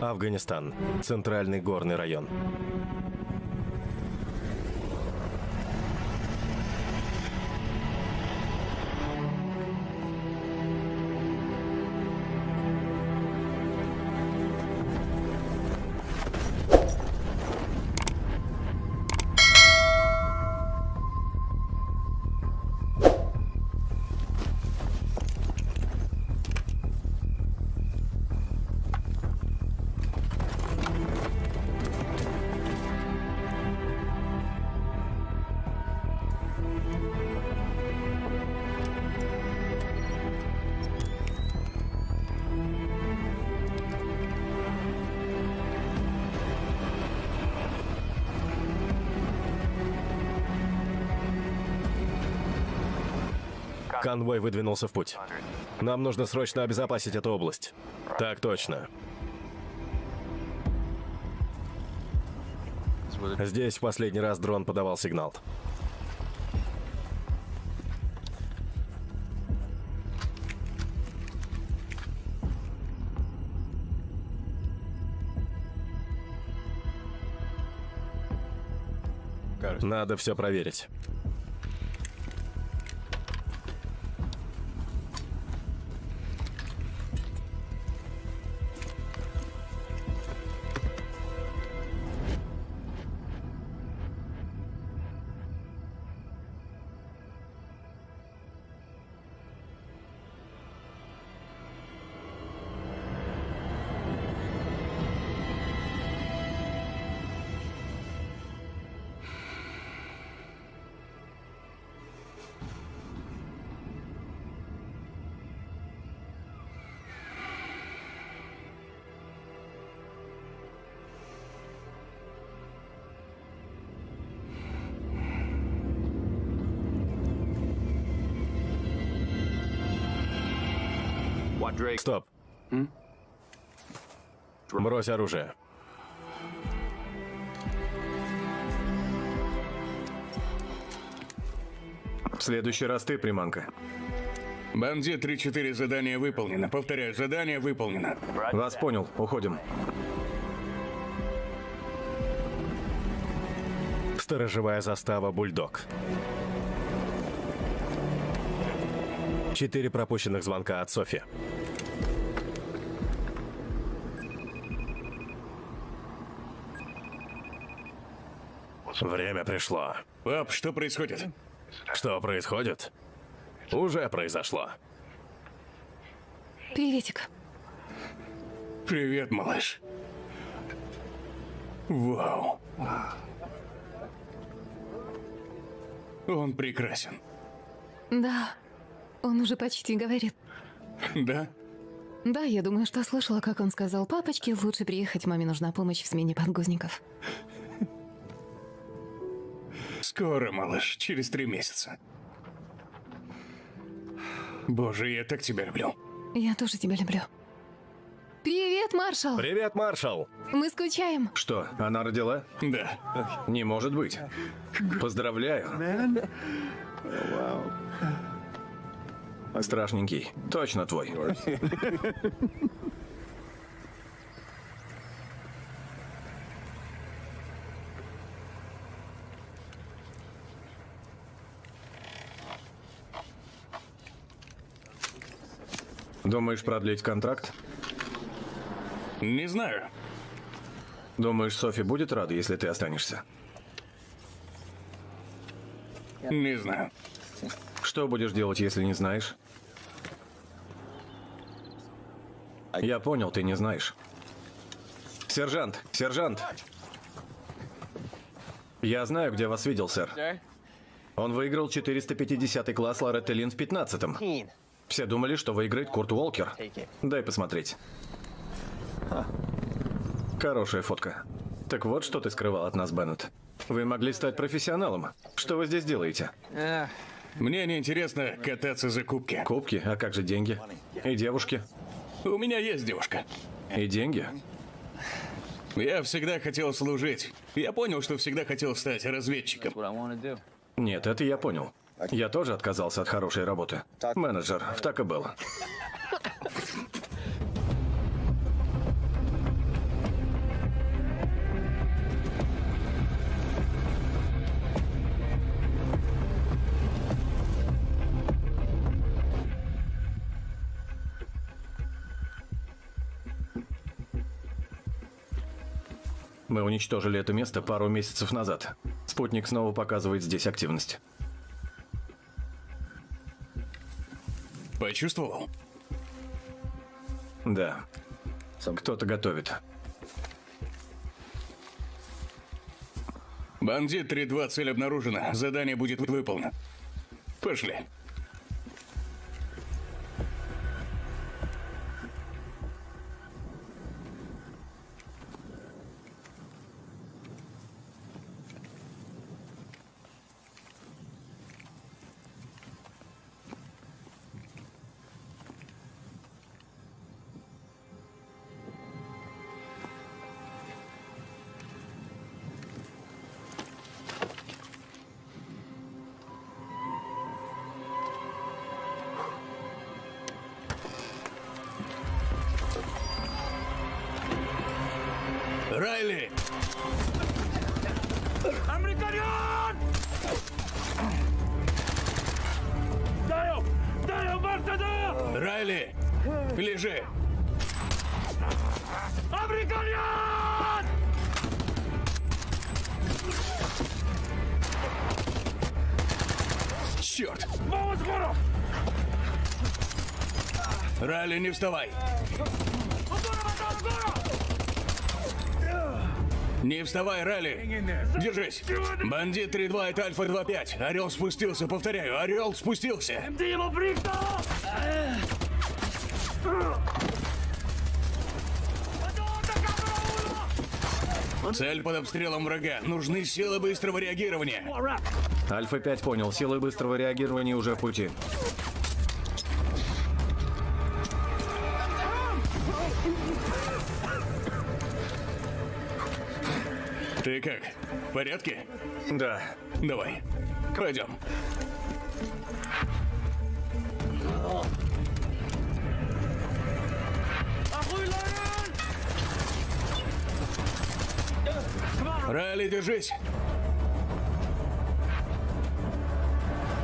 Афганистан. Центральный горный район. Конвой выдвинулся в путь. Нам нужно срочно обезопасить эту область. Так точно. Здесь в последний раз дрон подавал сигнал. Надо все проверить. Стоп. Брось оружие. В следующий раз ты, приманка. Бандит 3-4 задание выполнено. Повторяю, задание выполнено. Вас понял, уходим. Сторожевая застава «Бульдог». Четыре пропущенных звонка от Софи. Время пришло. Пап, что происходит? Что происходит? Уже произошло. Приветик. Привет, малыш. Вау. Он прекрасен. Да, он уже почти говорит. Да? Да, я думаю, что слышала, как он сказал папочке, лучше приехать, маме нужна помощь в смене подгузников. Скоро, малыш, через три месяца. Боже, я так тебя люблю. Я тоже тебя люблю. Привет, маршал! Привет, маршал! Мы скучаем. Что, она родила? Да. Не может быть. Поздравляю. Страшненький. Точно твой. Думаешь продлить контракт? Не знаю. Думаешь, Софи будет рада, если ты останешься? Не знаю. Что будешь делать, если не знаешь? Я понял, ты не знаешь. Сержант, сержант! Я знаю, где вас видел, сэр. Он выиграл 450 класс Лоретта Лин в 15-м. Все думали, что выиграет Курт Уолкер. Дай посмотреть. Хорошая фотка. Так вот, что ты скрывал от нас, Беннет. Вы могли стать профессионалом. Что вы здесь делаете? Мне не интересно кататься за кубки. Кубки? А как же деньги? И девушки? У меня есть девушка. И деньги? Я всегда хотел служить. Я понял, что всегда хотел стать разведчиком. Нет, это я понял. Я тоже отказался от хорошей работы. Менеджер в так и было. Мы уничтожили это место пару месяцев назад. Спутник снова показывает здесь активность. Почувствовал? Да. Кто-то готовит. Бандит 3-2, цель обнаружена. Задание будет выполнено. Пошли. Вставай! Не вставай, Райли! Держись! Бандит 3-2, это Альфа 2-5. Орел спустился, повторяю, Орел спустился! Цель под обстрелом врага. Нужны силы быстрого реагирования. Альфа-5 понял, силы быстрого реагирования уже в пути. Как? В порядке? Да. Давай. Пойдем. Райли, держись.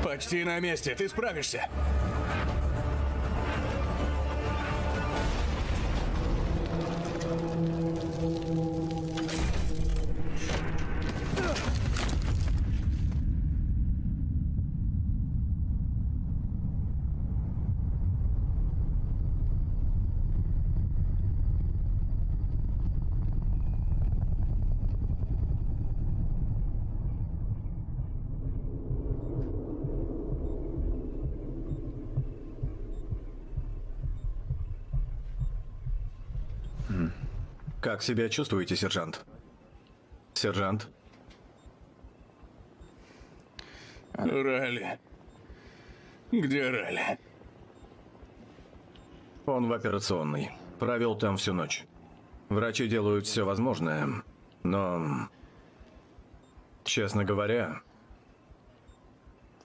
Почти на месте. Ты справишься. Как себя чувствуете, сержант? Сержант? Райли. Где Райли? Он в операционной. Провел там всю ночь. Врачи делают все возможное, но... Честно говоря,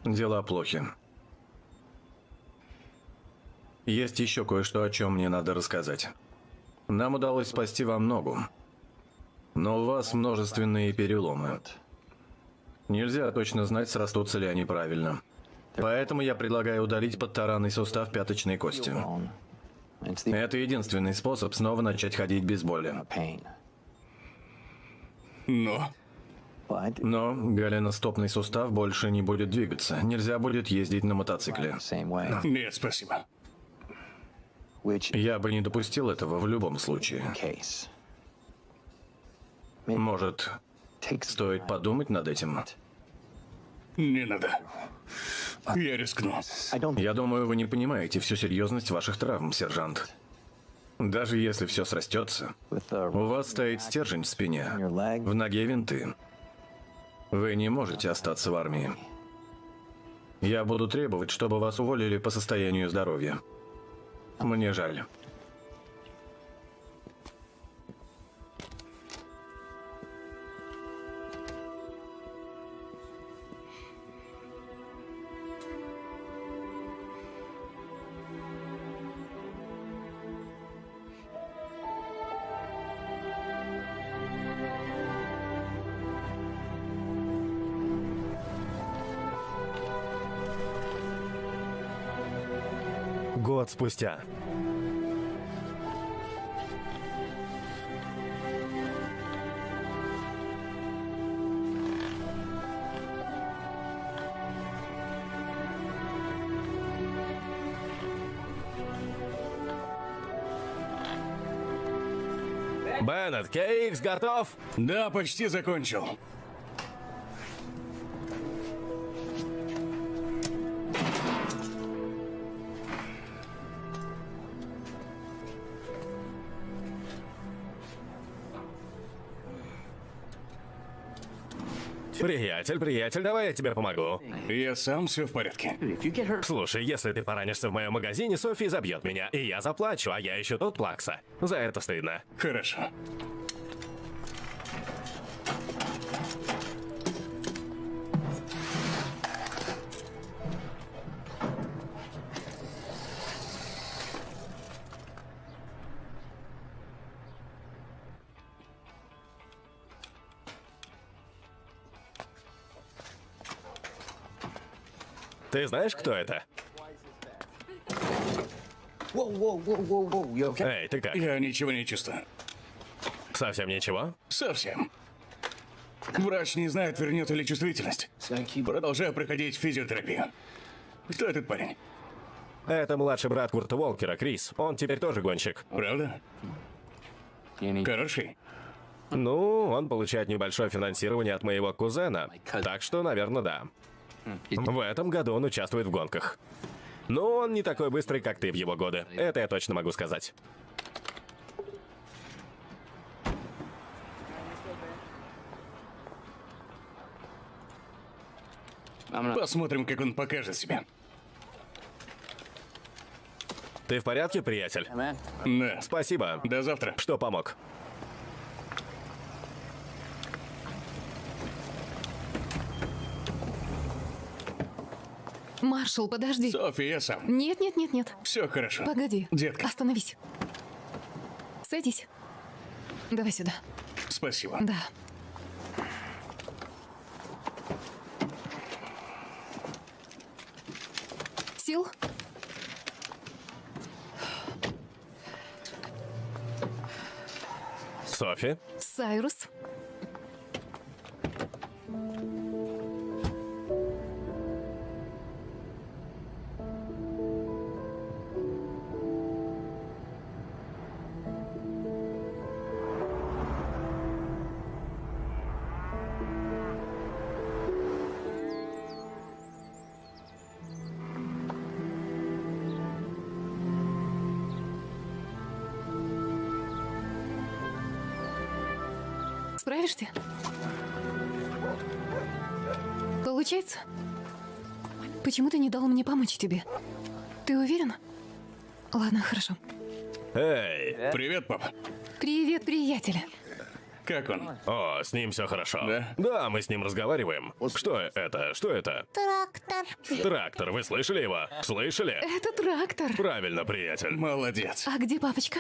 дела плохи. Есть еще кое-что, о чем мне надо рассказать. Нам удалось спасти вам ногу, но у вас множественные переломы. Нельзя точно знать, срастутся ли они правильно. Поэтому я предлагаю удалить подтаранный сустав пяточной кости. Это единственный способ снова начать ходить без боли. Но... Но голеностопный сустав больше не будет двигаться. Нельзя будет ездить на мотоцикле. Нет, спасибо. Я бы не допустил этого в любом случае. Может, стоит подумать над этим? Не надо. Я рискну. Я думаю, вы не понимаете всю серьезность ваших травм, сержант. Даже если все срастется, у вас стоит стержень в спине, в ноге винты. Вы не можете остаться в армии. Я буду требовать, чтобы вас уволили по состоянию здоровья. Мне жаль. спустя. Беннет, Кейкс готов? Да, почти закончил. Приятель, приятель, давай я тебе помогу. Я сам все в порядке. Слушай, если ты поранишься в моем магазине, Софи забьет меня, и я заплачу, а я ищу тут плакса. За это стыдно. Хорошо. Ты знаешь, кто это? Эй, ты как? Я ничего не чувствую. Совсем ничего? Совсем. Врач не знает, вернет ли чувствительность. Продолжаю проходить физиотерапию. Кто этот парень? Это младший брат Курта Волкера, Крис. Он теперь тоже гонщик. Правда? Хороший. Ну, он получает небольшое финансирование от моего кузена. Так что, наверное, да. В этом году он участвует в гонках. Но он не такой быстрый, как ты в его годы. Это я точно могу сказать. Посмотрим, как он покажет себя. Ты в порядке, приятель? Да. Спасибо, До завтра. что помог. Маршал, подожди. Софи, я сам. Нет, нет, нет, нет. Все хорошо. Погоди. Детка. Остановись. Садись. Давай сюда. Спасибо. Да. Сил? Софи? Сайрус? Тебе? Ты уверен? Ладно, хорошо. Эй! Привет, папа. Привет, приятель. Как он? О, с ним все хорошо. Да? Да, мы с ним разговариваем. Что это? Что это? Трактор. Трактор, вы слышали его? Слышали? Это трактор. Правильно, приятель. Молодец. А где папочка?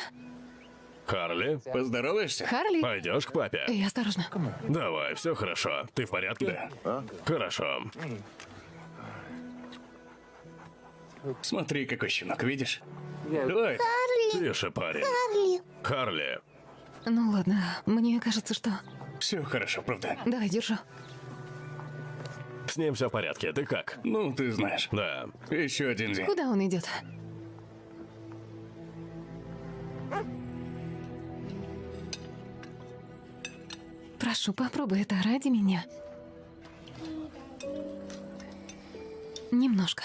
Харли, Поздороваешься? Харли? пойдешь к папе? Эй, осторожно. Давай, все хорошо. Ты в порядке? Хорошо. Смотри, какой щенок, видишь? Давай. Тише, парень. Харли. Харли, Ну ладно, мне кажется, что... Все хорошо, правда? Давай, держу. с ним все в порядке. Ты как? Ну, ты знаешь. Да. Еще один день. Куда он идет? Прошу, попробуй это ради меня. Немножко.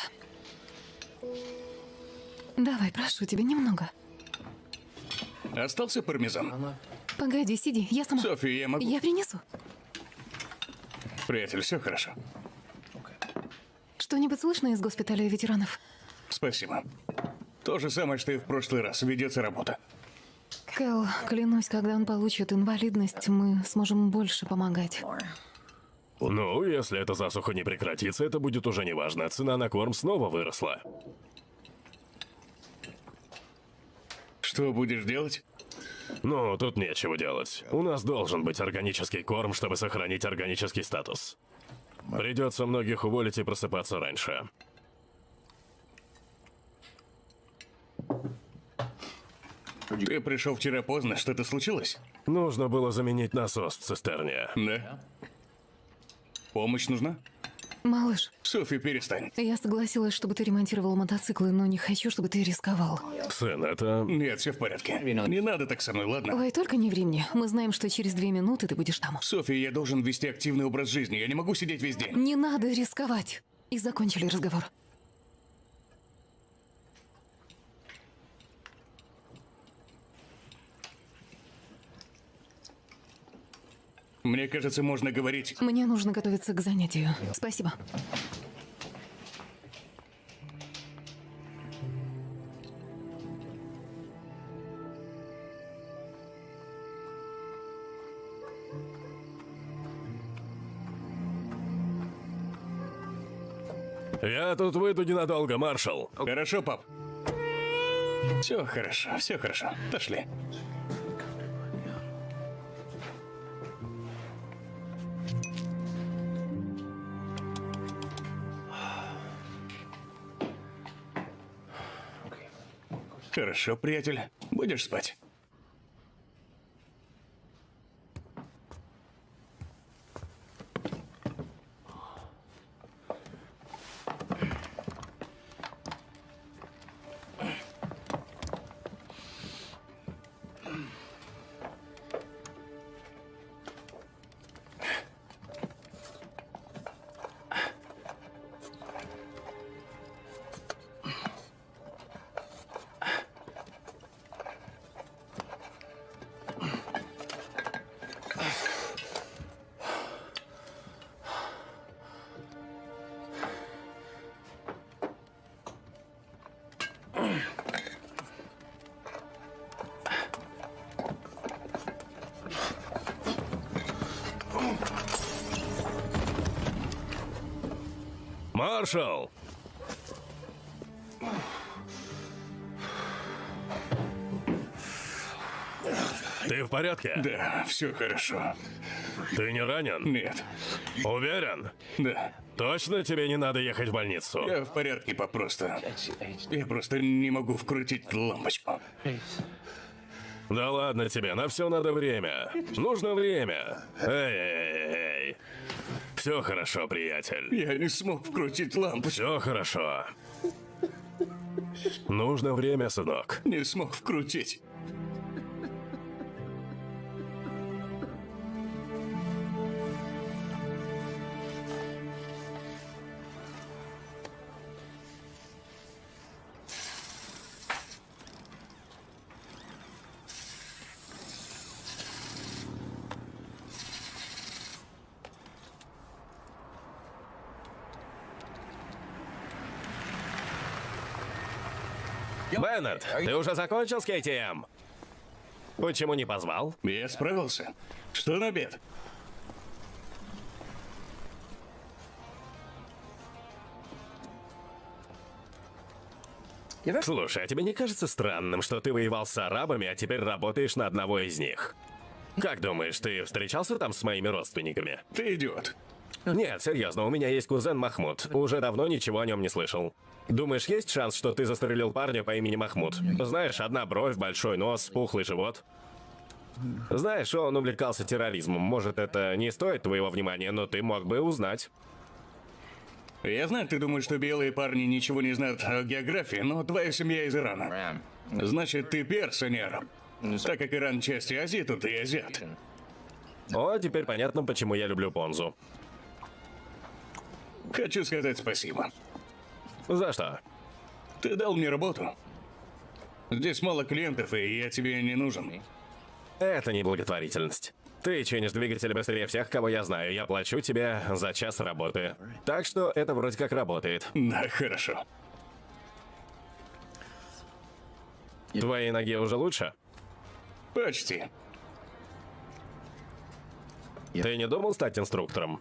Давай, прошу тебя, немного. Остался пармезан? Погоди, сиди, я сама. Софи, я могу? Я принесу. Приятель, все хорошо. Что-нибудь слышно из госпиталя ветеранов? Спасибо. То же самое, что и в прошлый раз. Ведется работа. Кэл, клянусь, когда он получит инвалидность, мы сможем больше помогать. Ну, если эта засуха не прекратится, это будет уже неважно. Цена на корм снова выросла. Что будешь делать? Ну, тут нечего делать. У нас должен быть органический корм, чтобы сохранить органический статус. Придется многих уволить и просыпаться раньше. Ты пришел вчера поздно. Что-то случилось? Нужно было заменить насос в цистерне. Да. Помощь нужна? Малыш, Софи, перестань. я согласилась, чтобы ты ремонтировал мотоциклы, но не хочу, чтобы ты рисковал. Сын, это... Нет, все в порядке. Не надо так со мной, ладно? Ой, только не времени. Мы знаем, что через две минуты ты будешь там. Софи, я должен вести активный образ жизни. Я не могу сидеть весь день. Не надо рисковать. И закончили разговор. Мне кажется, можно говорить. Мне нужно готовиться к занятию. Спасибо. Я тут выйду ненадолго, маршал. Хорошо, пап. Все хорошо, все хорошо. Пошли. Хорошо, приятель. Будешь спать? Маршал! Ты в порядке? Да, все хорошо. Ты не ранен? Нет. Уверен? Да. Точно тебе не надо ехать в больницу? Я в порядке, пап, просто. Я просто не могу вкрутить лампочку. Да ладно тебе, на все надо время. Нужно время. Эй-эй-эй. Все хорошо, приятель. Я не смог вкрутить лампочку. Все хорошо. Нужно время, сынок. Не смог вкрутить. Беннет, ты уже закончил с KTM? Почему не позвал? Я справился. Что на обед? Слушай, а тебе не кажется странным, что ты воевал с арабами, а теперь работаешь на одного из них? Как думаешь, ты встречался там с моими родственниками? Ты идиот. Нет, серьезно, у меня есть кузен Махмуд. Уже давно ничего о нем не слышал. Думаешь, есть шанс, что ты застрелил парня по имени Махмуд? Знаешь, одна бровь, большой нос, пухлый живот. Знаешь, он увлекался терроризмом. Может, это не стоит твоего внимания, но ты мог бы узнать. Я знаю, ты думаешь, что белые парни ничего не знают о географии, но твоя семья из Ирана. Значит, ты перс, а. Так как Иран часть Азии, то ты азиат. О, теперь понятно, почему я люблю Понзу. Хочу сказать спасибо. За что? Ты дал мне работу. Здесь мало клиентов, и я тебе не нужен. Это не благотворительность. Ты чинишь двигатель быстрее всех, кого я знаю. Я плачу тебе за час работы. Так что это вроде как работает. Да, хорошо. Твоей ноге уже лучше? Почти. Ты не думал стать инструктором?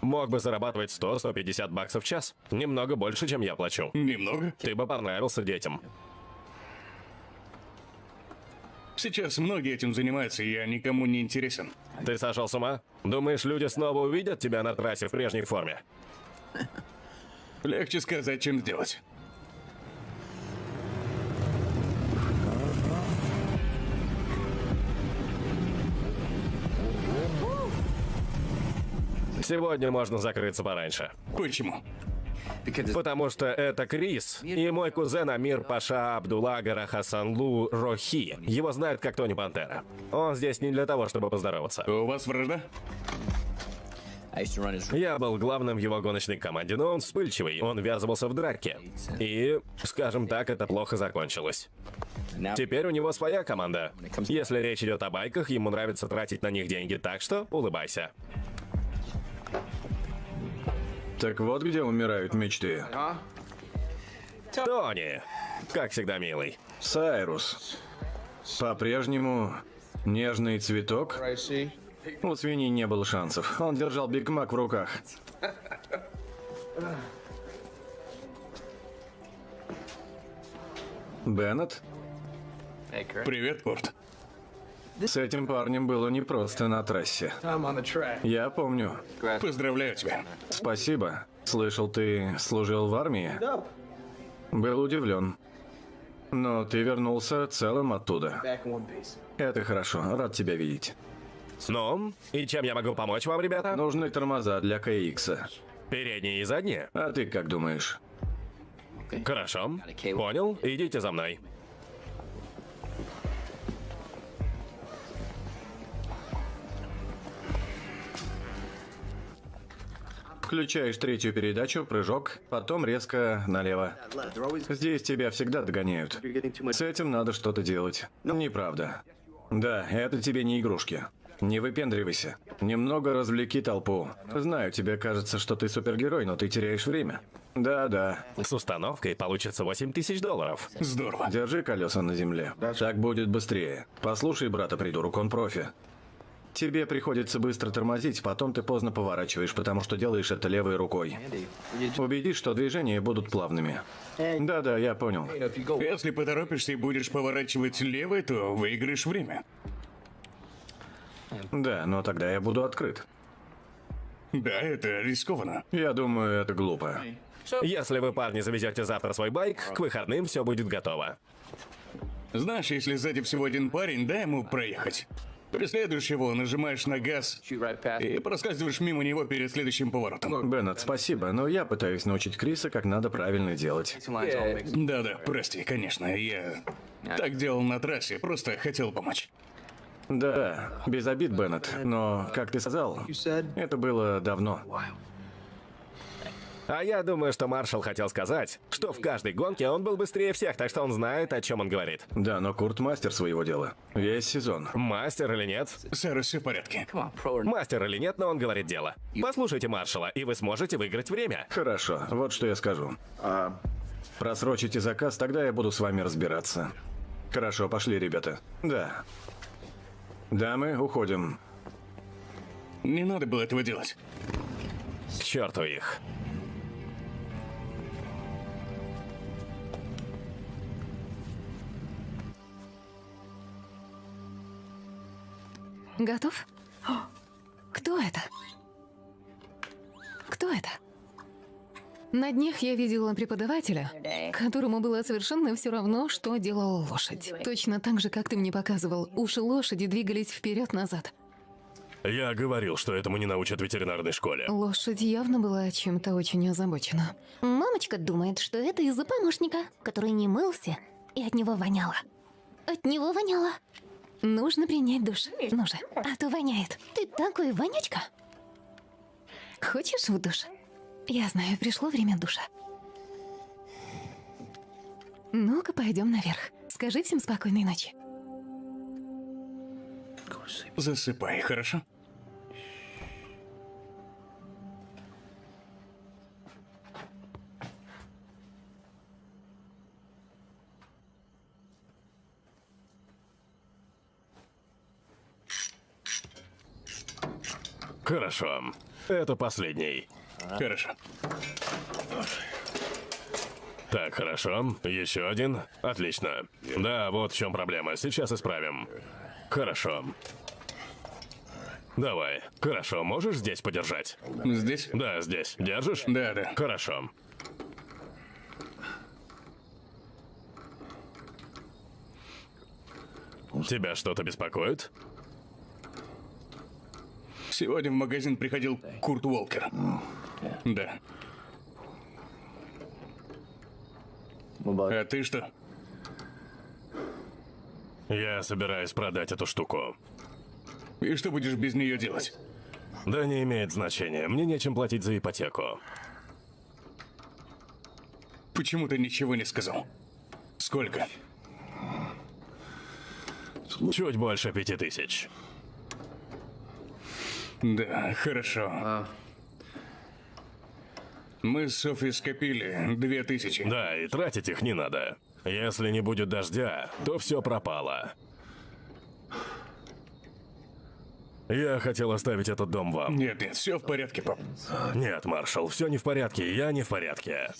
Мог бы зарабатывать 100-150 баксов в час. Немного больше, чем я плачу. Немного. Ты бы понравился детям. Сейчас многие этим занимаются, и я никому не интересен. Ты сошел с ума? Думаешь, люди снова увидят тебя на трассе в прежней форме? Легче сказать, чем сделать. Сегодня можно закрыться пораньше. Почему? Потому что это Крис и мой кузен Амир Паша Абдулагара Хасанлу Рохи. Его знают как Тони Пантера. Он здесь не для того, чтобы поздороваться. У вас вражда? Я был главным в его гоночной команде, но он вспыльчивый, он ввязывался в драки. И, скажем так, это плохо закончилось. Теперь у него своя команда. Если речь идет о байках, ему нравится тратить на них деньги, так что улыбайся. Так вот где умирают мечты. Тони, как всегда милый. Сайрус. По-прежнему нежный цветок. У свиньи не было шансов. Он держал Биг Мак в руках. Беннет? Привет, Курт. С этим парнем было непросто на трассе. Я помню. Поздравляю тебя. Спасибо. Слышал, ты служил в армии? Был удивлен. Но ты вернулся целым оттуда. Это хорошо. Рад тебя видеть. Ну, и чем я могу помочь вам, ребята? Нужны тормоза для КХ. Передние и задние. А ты как думаешь? Хорошо. Понял. Идите за мной. Включаешь третью передачу, прыжок, потом резко налево. Здесь тебя всегда догоняют. С этим надо что-то делать. Неправда. Да, это тебе не игрушки. Не выпендривайся. Немного развлеки толпу. Знаю, тебе кажется, что ты супергерой, но ты теряешь время. Да-да. С установкой получится 8 тысяч долларов. Здорово. Держи колеса на земле. Так будет быстрее. Послушай брата, придурок, он профи. Тебе приходится быстро тормозить, потом ты поздно поворачиваешь, потому что делаешь это левой рукой. Убедись, что движения будут плавными. Да-да, я понял. Если поторопишься и будешь поворачивать левой, то выиграешь время. Да, но тогда я буду открыт. Да, это рискованно. Я думаю, это глупо. Если вы, парни, завезете завтра свой байк, к выходным все будет готово. Знаешь, если сзади всего один парень, дай ему проехать. Преследуешь его, нажимаешь на газ и проскальзываешь мимо него перед следующим поворотом. Беннет, спасибо, но я пытаюсь научить Криса, как надо правильно делать. Да-да, прости, конечно, я так делал на трассе, просто хотел помочь. Да, без обид, Беннет, но, как ты сказал, это было давно. А я думаю, что Маршал хотел сказать, что в каждой гонке он был быстрее всех, так что он знает, о чем он говорит. Да, но Курт мастер своего дела. Весь сезон. Мастер или нет? Сэр, все в порядке. Мастер или нет, но он говорит дело. Послушайте Маршала, и вы сможете выиграть время. Хорошо, вот что я скажу. Просрочите заказ, тогда я буду с вами разбираться. Хорошо, пошли, ребята. Да. Дамы, уходим. Не надо было этого делать. К черту их. Готов? Кто это? Кто это? На днях я видела преподавателя, которому было совершенно все равно, что делала лошадь. Точно так же, как ты мне показывал, уши лошади двигались вперед-назад. Я говорил, что этому не научат в ветеринарной школе. Лошадь явно была чем-то очень озабочена. Мамочка думает, что это из-за помощника, который не мылся, и от него воняло. От него воняло. Нужно принять душ. Ну же. А то воняет. Ты такой вонючка. Хочешь в душ? Я знаю, пришло время душа. Ну-ка, пойдем наверх. Скажи всем спокойной ночи. Засыпай, хорошо? Хорошо. Это последний. Хорошо. Так, хорошо. Еще один. Отлично. Да, вот в чем проблема. Сейчас исправим. Хорошо. Давай. Хорошо, можешь здесь подержать? Здесь? Да, здесь. Держишь? Да, да. Хорошо. Тебя что-то беспокоит? Сегодня в магазин приходил Курт Уолкер. Да. А ты что? Я собираюсь продать эту штуку. И что будешь без нее делать? Да не имеет значения. Мне нечем платить за ипотеку. Почему ты ничего не сказал? Сколько? Чуть больше пяти тысяч. Да, хорошо. Мы с Софи скопили две тысячи. Да, и тратить их не надо. Если не будет дождя, то все пропало. Я хотел оставить этот дом вам. Нет, нет, все в порядке, пап. Нет, маршал, все не в порядке, я не в порядке.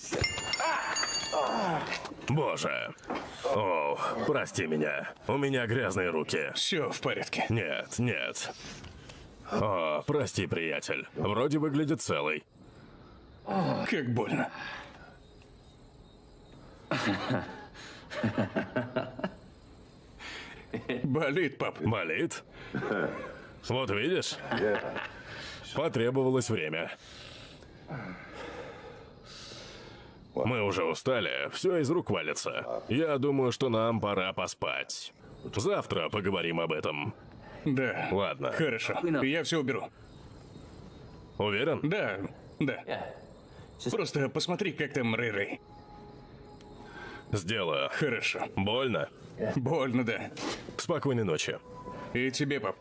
Боже. О, прости меня. У меня грязные руки. Все в порядке. Нет, нет. О, прости, приятель. Вроде выглядит целый. Как больно. Болит, пап. Болит? Вот видишь? Потребовалось время. Мы уже устали, все из рук валится. Я думаю, что нам пора поспать. Завтра поговорим об этом. Да. Ладно. Хорошо. Я все уберу. Уверен? Да, да. Просто посмотри, как там Рэй-Рэй. Сделаю. Хорошо. Больно? Больно, да. Спокойной ночи. И тебе, пап.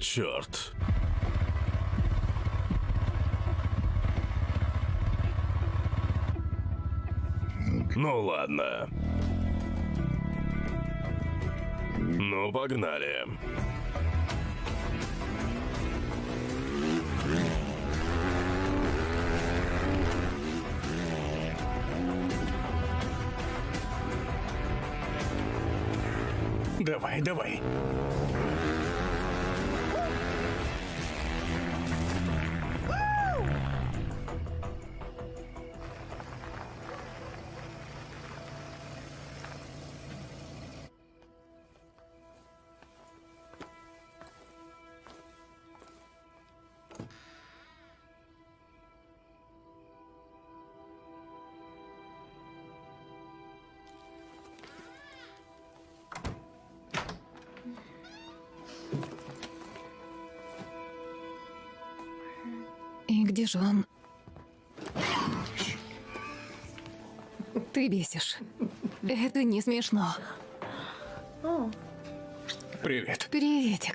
Черт. Ну ладно. Ну, погнали. Давай, давай. Где же он? Ты бесишь. Это не смешно. Привет. Приветик.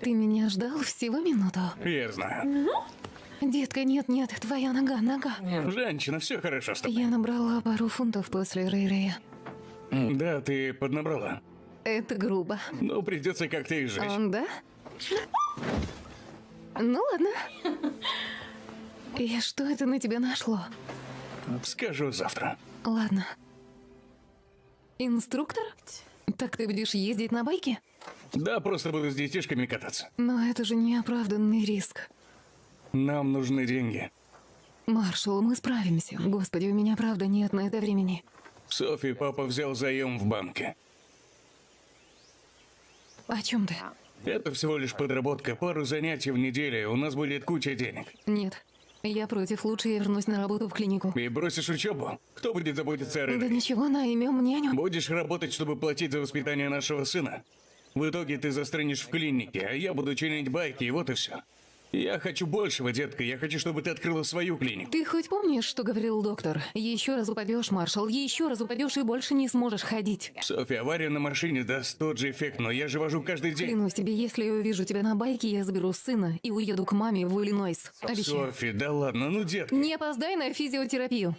Ты меня ждал всего минуту. Я знаю. Детка, нет-нет, твоя нога, нога. Женщина, все хорошо с тобой. Я набрала пару фунтов после Рэй-Рэя. Да, ты поднабрала. Это грубо. Ну, придется как-то и жить. Он, да? Ну ладно. И что это на тебя нашло? Скажу завтра. Ладно. Инструктор? Так ты будешь ездить на байке? Да, просто буду с детишками кататься. Но это же неоправданный риск. Нам нужны деньги. Маршал, мы справимся. Господи, у меня правда нет на это времени. Софи папа взял заем в банке. О чем ты? Это всего лишь подработка, пару занятий в неделю, у нас будет куча денег. Нет. Я против. Лучше я вернусь на работу в клинику. И бросишь учебу? Кто будет заботиться о Да Рене? ничего, наймем няню. Будешь работать, чтобы платить за воспитание нашего сына? В итоге ты застрянешь в клинике, а я буду чинить байки, и вот и все. Я хочу большего, детка. Я хочу, чтобы ты открыла свою клинику. Ты хоть помнишь, что говорил доктор? Еще раз упадешь, маршал, еще раз упадешь и больше не сможешь ходить. Софи, авария на машине даст тот же эффект, но я же вожу каждый день. Клянусь тебе, если я увижу тебя на байке, я заберу сына и уеду к маме в Иллинойс. Обещаю. Софи, да ладно, ну, детка. Не опоздай на физиотерапию.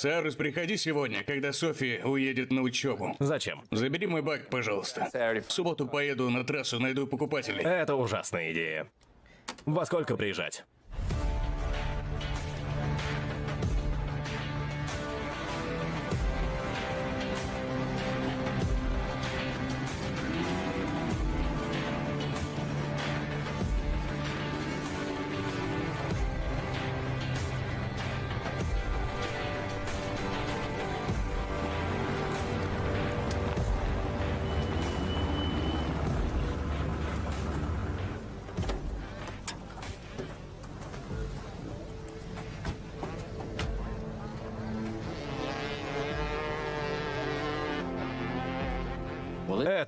Сарус, приходи сегодня, когда Софи уедет на учебу. Зачем? Забери мой бак, пожалуйста. В субботу поеду на трассу, найду покупателей. Это ужасная идея. Во сколько приезжать?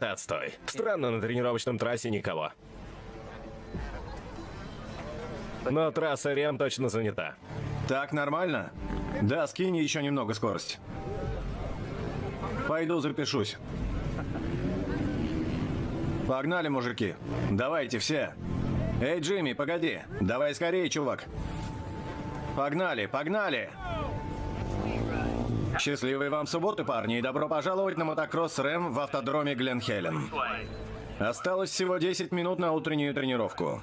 Это отстой. Странно, на тренировочном трассе никого. Но трасса Рем точно занята. Так нормально? Да, скинь еще немного скорость. Пойду запишусь. Погнали, мужики. Давайте все. Эй, Джимми, погоди. Давай скорее, чувак. Погнали, погнали. Счастливой вам субботы, парни, и добро пожаловать на мотокросс Рэм в автодроме Гленхелен. Осталось всего 10 минут на утреннюю тренировку.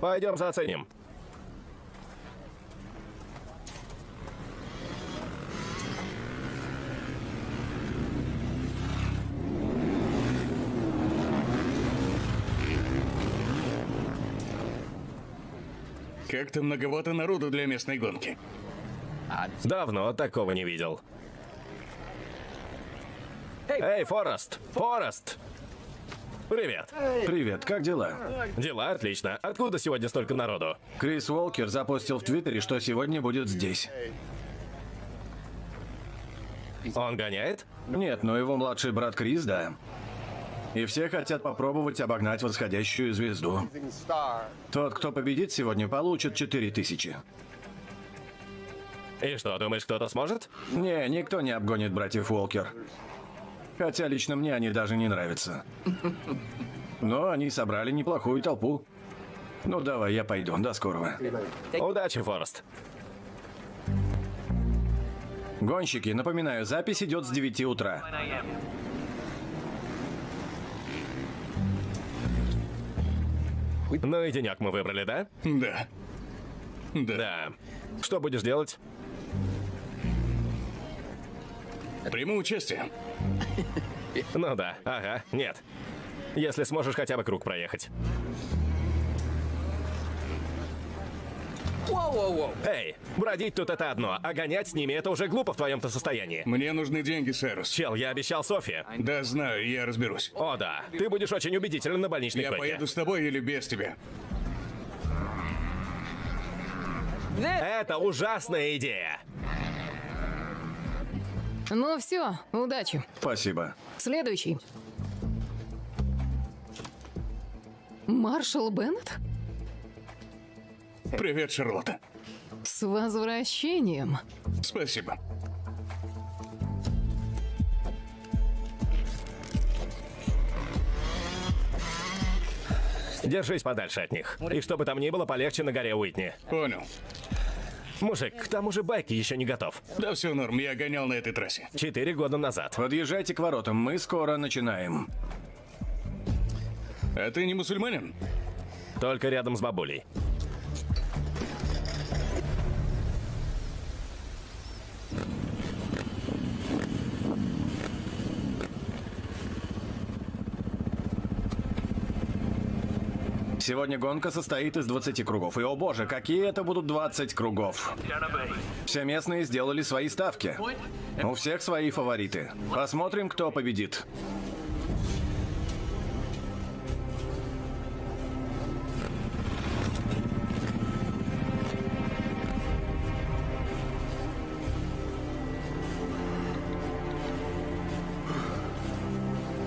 Пойдем заценим. Как-то многовато народу для местной гонки. Давно такого не видел. Эй, Форест! Форест! Привет. Привет, как дела? Дела отлично. Откуда сегодня столько народу? Крис Уолкер запустил в Твиттере, что сегодня будет здесь. Он гоняет? Нет, но его младший брат Крис, да. И все хотят попробовать обогнать восходящую звезду. Тот, кто победит сегодня, получит 4000. И что, думаешь, кто-то сможет? Не, никто не обгонит братьев Уолкер. Хотя лично мне они даже не нравятся. Но они собрали неплохую толпу. Ну давай, я пойду. До скорого. Удачи, Форест. Гонщики, напоминаю, запись идет с 9 утра. Ну и денек мы выбрали, да? Да. Да. Что будешь делать? Приму участие. Ну да, ага, нет. Если сможешь хотя бы круг проехать. Эй, бродить тут это одно, а гонять с ними это уже глупо в твоем-то состоянии. Мне нужны деньги, Сайрус. Чел, я обещал Софи. Да, знаю, я разберусь. О да, ты будешь очень убедителен на больничной Я койке. поеду с тобой или без тебя. Это ужасная идея. Ну все, удачи. Спасибо. Следующий. Маршал Беннет? Привет, Шарлотта. С возвращением. Спасибо. Держись подальше от них. И чтобы там ни было, полегче на горе Уитни. Понял. Мужик, к тому же байки еще не готов. Да все норм, я гонял на этой трассе. Четыре года назад. Подъезжайте к воротам, мы скоро начинаем. А ты не мусульманин? Только рядом с бабулей. Сегодня гонка состоит из 20 кругов. И, о боже, какие это будут 20 кругов. Все местные сделали свои ставки. У всех свои фавориты. Посмотрим, кто победит.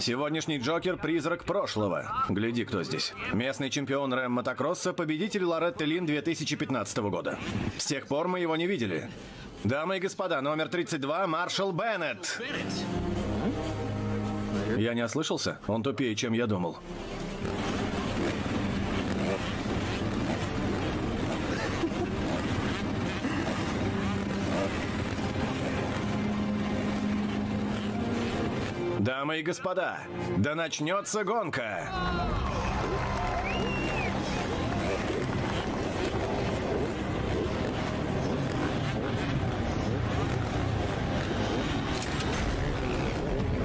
Сегодняшний Джокер – призрак прошлого. Гляди, кто здесь. Местный чемпион Рэм Мотокросса, победитель Лоретты Лин 2015 года. С тех пор мы его не видели. Дамы и господа, номер 32 – Маршал Беннет. Я не ослышался? Он тупее, чем я думал. Дамы и господа, да начнется гонка!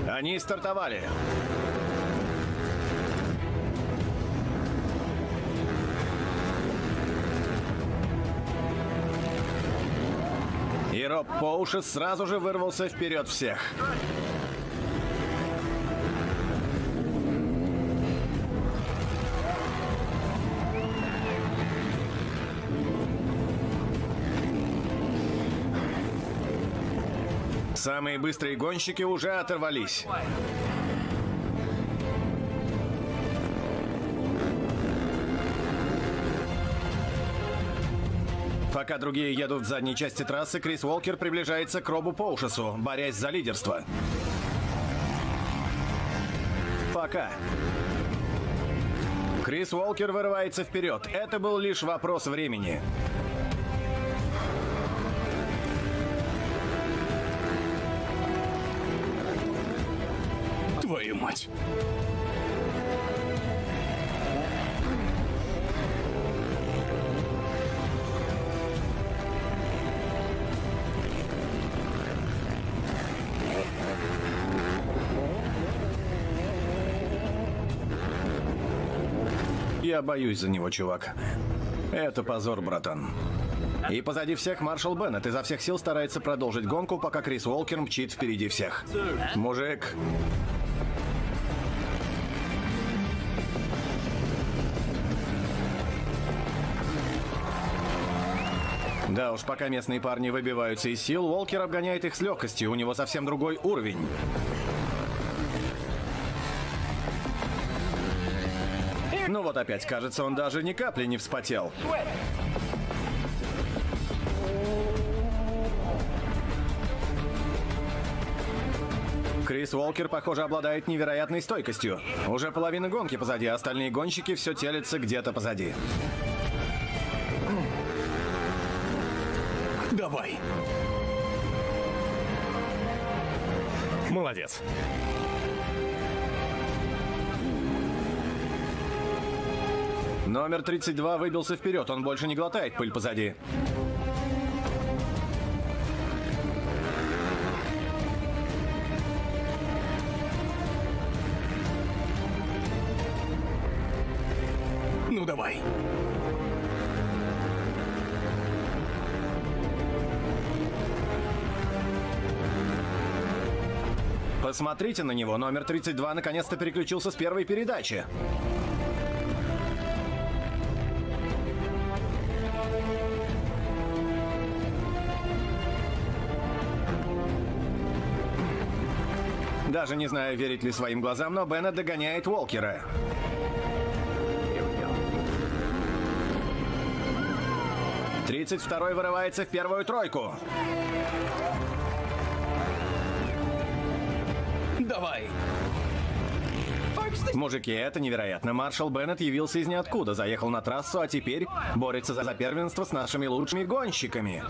Они стартовали. И Роб Поушес сразу же вырвался вперед всех. Самые быстрые гонщики уже оторвались. Пока другие едут в задней части трассы, Крис Уолкер приближается к Робу Поушесу, борясь за лидерство. Пока. Крис Уолкер вырывается вперед. Это был лишь вопрос времени. Твою мать. Я боюсь за него, чувак. Это позор, братан. И позади всех маршал Беннет изо всех сил старается продолжить гонку, пока Крис Уолкер мчит впереди всех. Мужик, Да уж, пока местные парни выбиваются из сил, Уолкер обгоняет их с легкостью, у него совсем другой уровень. Ну вот опять, кажется, он даже ни капли не вспотел. Крис Уолкер, похоже, обладает невероятной стойкостью. Уже половина гонки позади, а остальные гонщики все телятся где-то позади. Давай. Молодец. Номер 32 выбился вперед, он больше не глотает пыль позади. Посмотрите на него, номер 32 наконец-то переключился с первой передачи. Даже не знаю, верить ли своим глазам, но Беннет догоняет Уолкера. Тридцать второй вырывается в первую тройку. Давай. Мужики, это невероятно. Маршал Беннет явился из ниоткуда, заехал на трассу, а теперь борется за, за первенство с нашими лучшими гонщиками.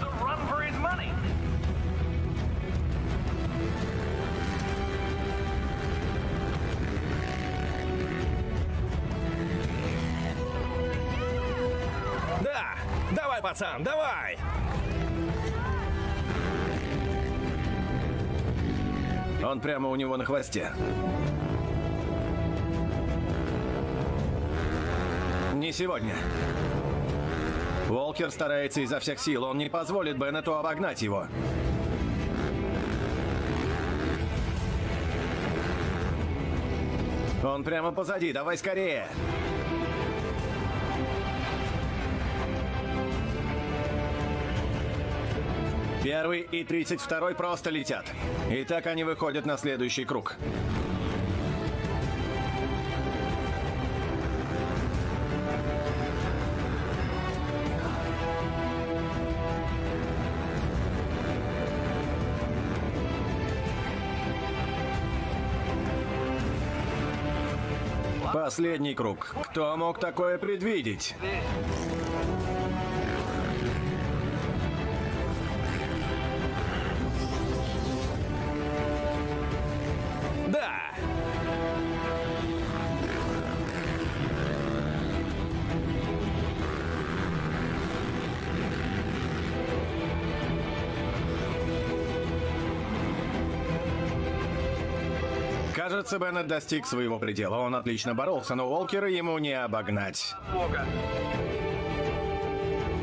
Да! Давай, пацан, давай! Он прямо у него на хвосте. Не сегодня. Волкер старается изо всех сил, он не позволит Беннету обогнать его. Он прямо позади, давай скорее. Первый и 32 просто летят. И так они выходят на следующий круг. Последний круг. Кто мог такое предвидеть? Кажется, Беннет достиг своего предела. Он отлично боролся, но Уолкера ему не обогнать.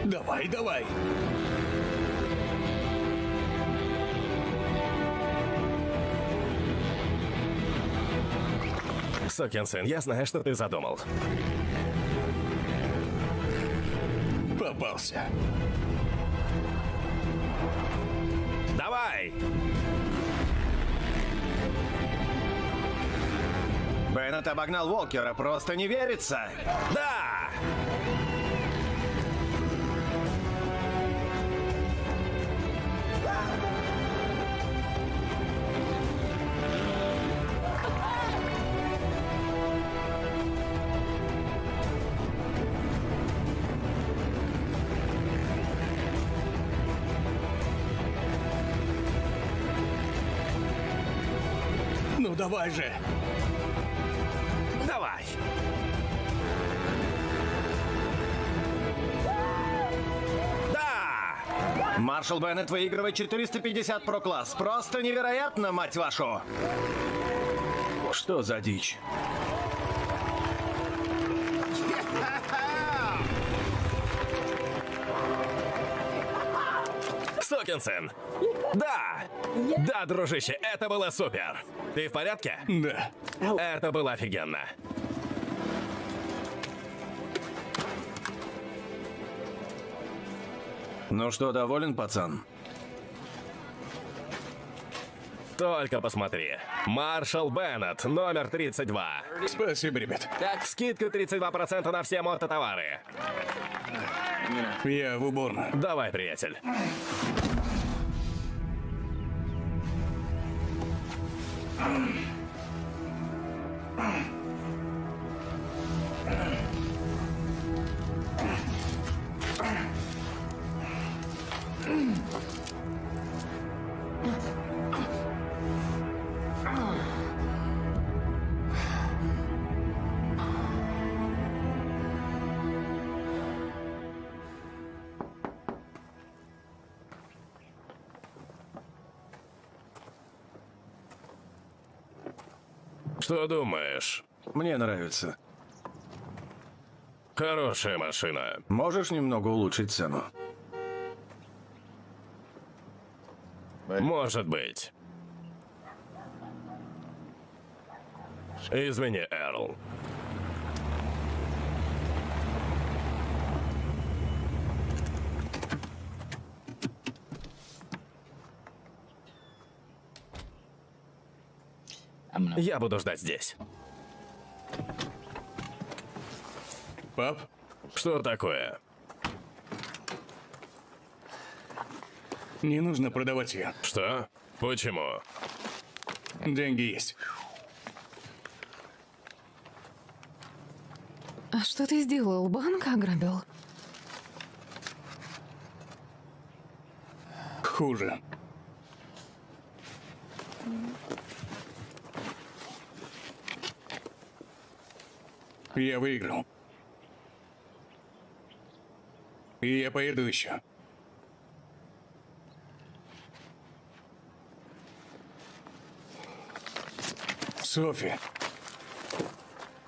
Давай, давай. Сукин сын, я знаю, что ты задумал. Попался. Давай! Беннет обогнал Уолкера, просто не верится. Да! Ну давай же. Маршал Беннет выигрывает 450 про класс. Просто невероятно, мать вашу! Что за дичь? Сукин сын! Да! Да, дружище, это было супер! Ты в порядке? Да. Это было офигенно. Ну что, доволен, пацан? Только посмотри. Маршал Беннет, номер 32. Спасибо, ребят. Так, скидка 32% на все мототовары. Я в уборную. Давай, приятель. Что думаешь? Мне нравится. Хорошая машина. Можешь немного улучшить цену? Может быть. Извини, Эрл. Я буду ждать здесь. Пап, Что такое? Не нужно продавать ее. Что? Почему? Деньги есть. А что ты сделал? Банк ограбил? Хуже. Я выиграл. И я поеду еще. Софи,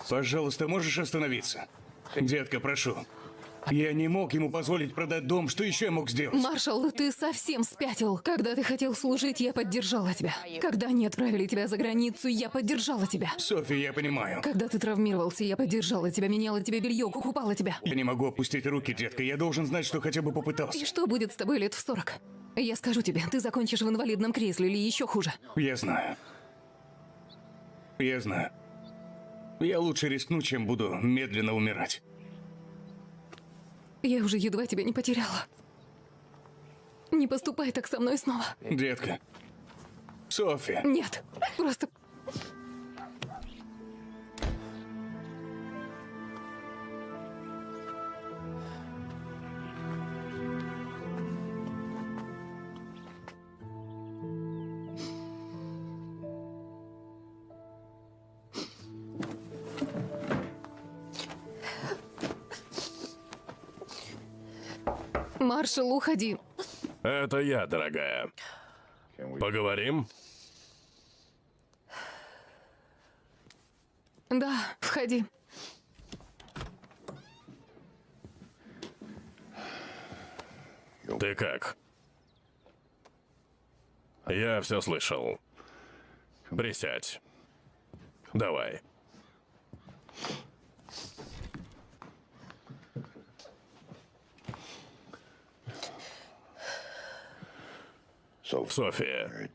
пожалуйста, можешь остановиться? Детка, прошу. Я не мог ему позволить продать дом. Что еще я мог сделать? Маршал, ты совсем спятил. Когда ты хотел служить, я поддержала тебя. Когда они отправили тебя за границу, я поддержала тебя. Софи, я понимаю. Когда ты травмировался, я поддержала тебя, меняла тебе белье, купала тебя. Я не могу опустить руки, детка. Я должен знать, что хотя бы попытался. И что будет с тобой лет в сорок? Я скажу тебе, ты закончишь в инвалидном кресле или еще хуже. Я знаю. Я знаю. Я лучше рискну, чем буду медленно умирать. Я уже едва тебя не потеряла. Не поступай так со мной снова. Детка. Софи. Нет, просто... Маршал, уходи. Это я, дорогая. Поговорим? Да, входи. Ты как? Я все слышал. Присядь. Давай. София,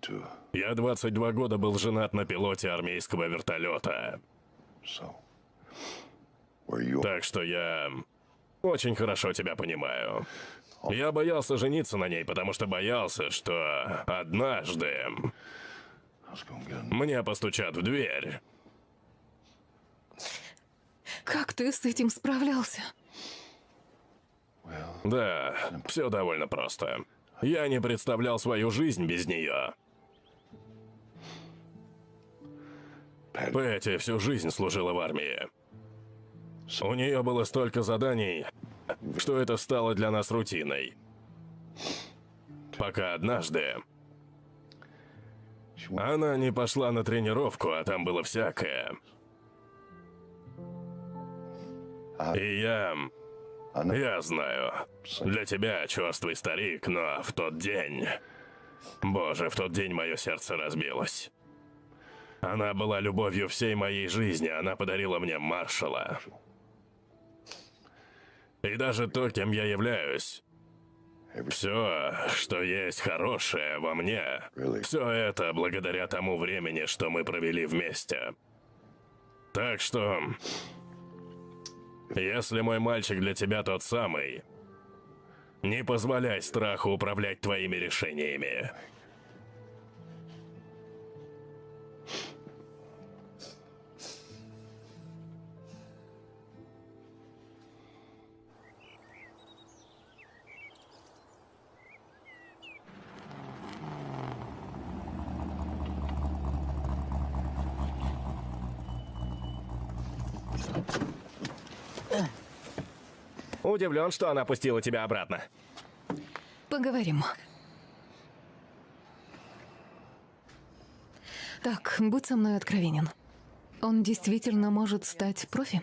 я 22 года был женат на пилоте армейского вертолета. Так что я очень хорошо тебя понимаю. Я боялся жениться на ней, потому что боялся, что однажды мне постучат в дверь. Как ты с этим справлялся? Да, все довольно просто. Я не представлял свою жизнь без нее. Пэти всю жизнь служила в армии. У нее было столько заданий, что это стало для нас рутиной. Пока однажды она не пошла на тренировку, а там было всякое. И я... Я знаю. Для тебя, черствый старик, но в тот день... Боже, в тот день мое сердце разбилось. Она была любовью всей моей жизни, она подарила мне маршала. И даже то, кем я являюсь. Все, что есть хорошее во мне, все это благодаря тому времени, что мы провели вместе. Так что, если мой мальчик для тебя тот самый, не позволяй страху управлять твоими решениями. Удивлен, что она пустила тебя обратно. Поговорим. Так, будь со мной откровенен. Он действительно может стать профи?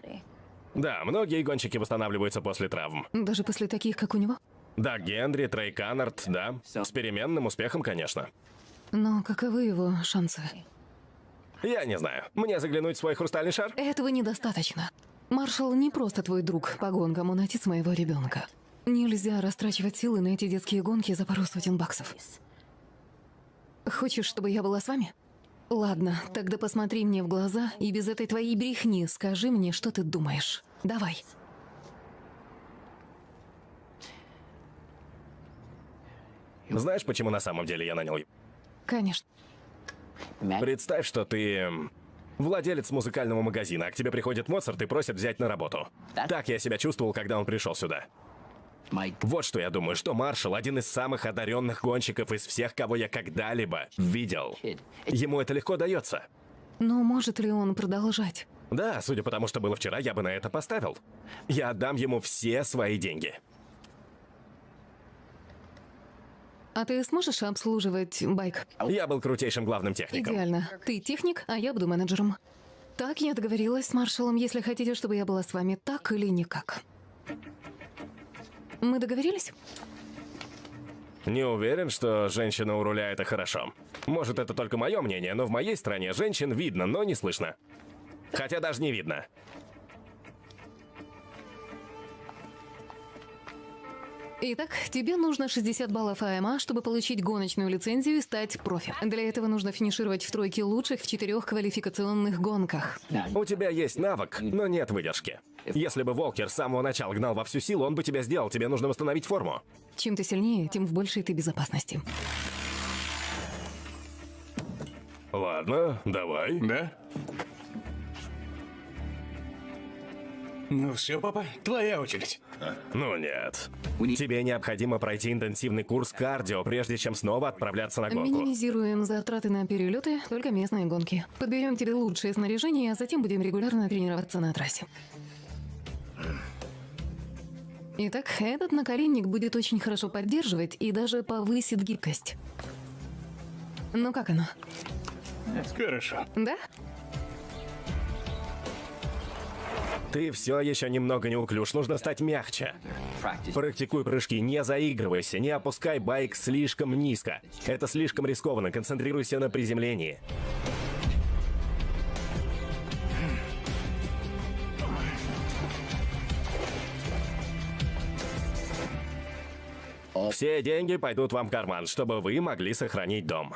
Да, многие гонщики восстанавливаются после травм. Даже после таких, как у него? Да, Генри, Трей Каннард, да. С переменным успехом, конечно. Но каковы его шансы? Я не знаю. Мне заглянуть в свой хрустальный шар? Этого недостаточно. Маршал не просто твой друг по гонкам, он отец моего ребенка. Нельзя растрачивать силы на эти детские гонки за пару сотен баксов. Хочешь, чтобы я была с вами? Ладно, тогда посмотри мне в глаза и без этой твоей брехни скажи мне, что ты думаешь. Давай. Знаешь, почему на самом деле я нанял его? Конечно. Представь, что ты владелец музыкального магазина, а к тебе приходит Моцарт и просит взять на работу. Так я себя чувствовал, когда он пришел сюда. Вот что я думаю, что Маршал один из самых одаренных гонщиков из всех, кого я когда-либо видел. Ему это легко дается. Но может ли он продолжать? Да, судя по тому, что было вчера, я бы на это поставил. Я отдам ему все свои деньги. А ты сможешь обслуживать байк? Я был крутейшим главным техником. Идеально. Ты техник, а я буду менеджером. Так я договорилась с маршалом, если хотите, чтобы я была с вами так или никак. Мы договорились? Не уверен, что женщина у руля это хорошо. Может, это только мое мнение, но в моей стране женщин видно, но не слышно. Хотя даже не видно. Итак, тебе нужно 60 баллов АМА, чтобы получить гоночную лицензию и стать профи. Для этого нужно финишировать в тройке лучших в четырех квалификационных гонках. У тебя есть навык, но нет выдержки. Если бы Волкер с самого начала гнал во всю силу, он бы тебя сделал. Тебе нужно восстановить форму. Чем ты сильнее, тем в большей ты безопасности. Ладно, давай. Да? Ну все, папа, твоя очередь. Ну нет. Тебе необходимо пройти интенсивный курс кардио, прежде чем снова отправляться на гонку. Минимизируем затраты на перелеты, только местные гонки. Подберем тебе лучшее снаряжение, а затем будем регулярно тренироваться на трассе. Итак, этот наколенник будет очень хорошо поддерживать и даже повысит гибкость. Ну как оно? Хорошо. Да? Ты все еще немного неуклюж, нужно стать мягче. Практикуй прыжки, не заигрывайся, не опускай байк слишком низко. Это слишком рискованно, концентрируйся на приземлении. Все деньги пойдут вам в карман, чтобы вы могли сохранить дом.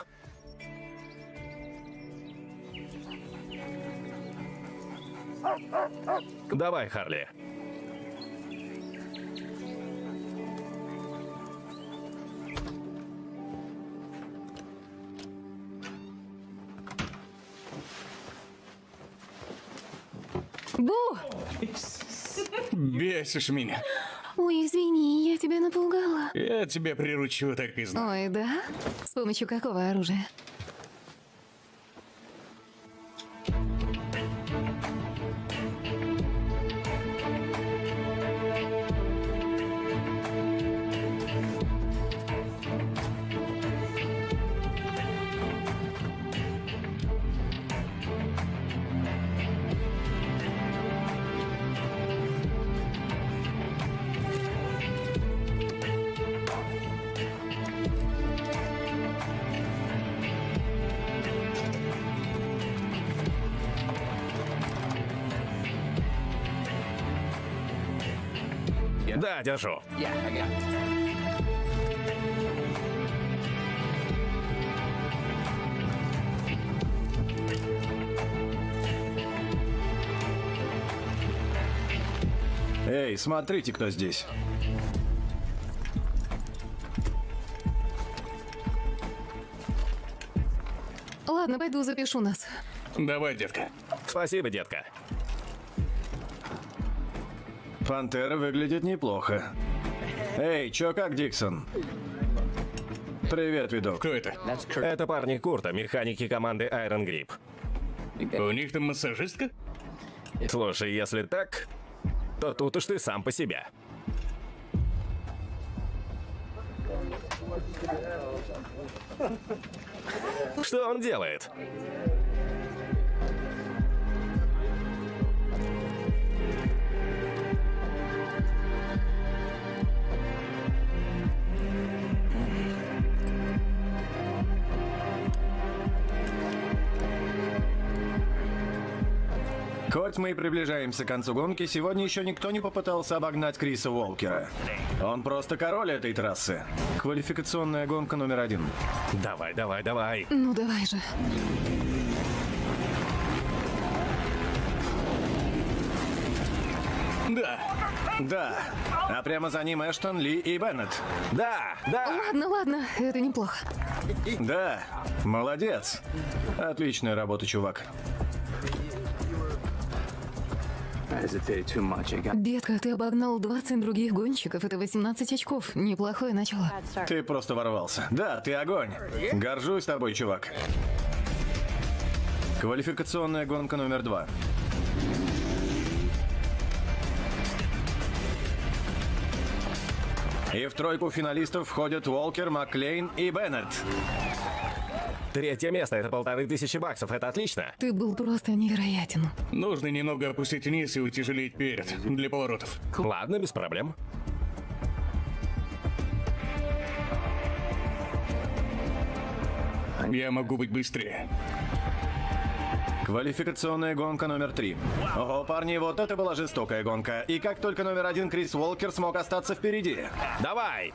Давай, Харли. Бу! Бесишь меня. Ой, извини, я тебя напугала. Я тебя приручу, так и знаю. Ой, да? С помощью какого оружия? Да, держу. Эй, смотрите, кто здесь. Ладно, пойду запишу нас. Давай, детка. Спасибо, детка. Пантера выглядит неплохо. Эй, чё как, Диксон? Привет, видок. Кто это? Это парни Курта, механики команды Iron Grip. У них там массажистка? Слушай, если так, то тут уж ты сам по себе. Что он делает? Хоть мы и приближаемся к концу гонки, сегодня еще никто не попытался обогнать Криса Уолкера. Он просто король этой трассы. Квалификационная гонка номер один. Давай, давай, давай. Ну давай же. Да. Да. А прямо за ним Эштон, Ли и Беннет. Да, да. Ладно, ладно, это неплохо. Да. Молодец. Отличная работа, чувак. Детка, ты обогнал 20 других гонщиков. Это 18 очков. Неплохое начало. Ты просто ворвался. Да, ты огонь. Горжусь тобой, чувак. Квалификационная гонка номер два. И в тройку финалистов входят Уолкер, Маклейн и Беннет. Третье место — это полторы тысячи баксов. Это отлично. Ты был просто невероятен. Нужно немного опустить вниз и утяжелить перед для поворотов. Ладно, без проблем. Я могу быть быстрее. Квалификационная гонка номер три. Ого, парни, вот это была жестокая гонка. И как только номер один Крис Уолкер смог остаться впереди. Давай.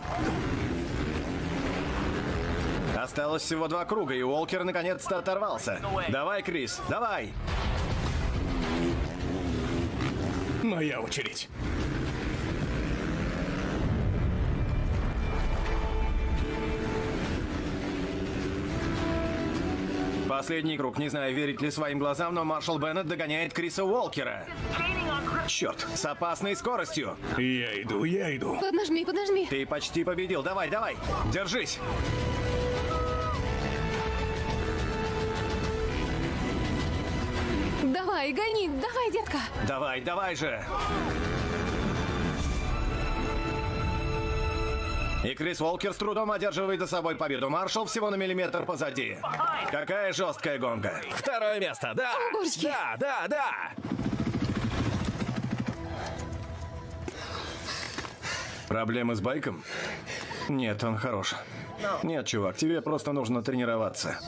Осталось всего два круга, и Уолкер наконец-то оторвался. Давай, Крис, давай! Моя очередь. Последний круг. Не знаю, верить ли своим глазам, но Маршал Беннет догоняет Криса Уолкера. Черт, с опасной скоростью. Я иду, я иду. Поднажми, поднажми. Ты почти победил. Давай, давай, держись. Давай, гони, давай, детка. Давай, давай же. И Крис Уолкер с трудом одерживает за собой победу. Маршал всего на миллиметр позади. Какая жесткая гонка. Второе место. Да. божечки. Да, да, да. Проблемы с байком? Нет, он хорош. Нет, чувак, тебе просто нужно тренироваться.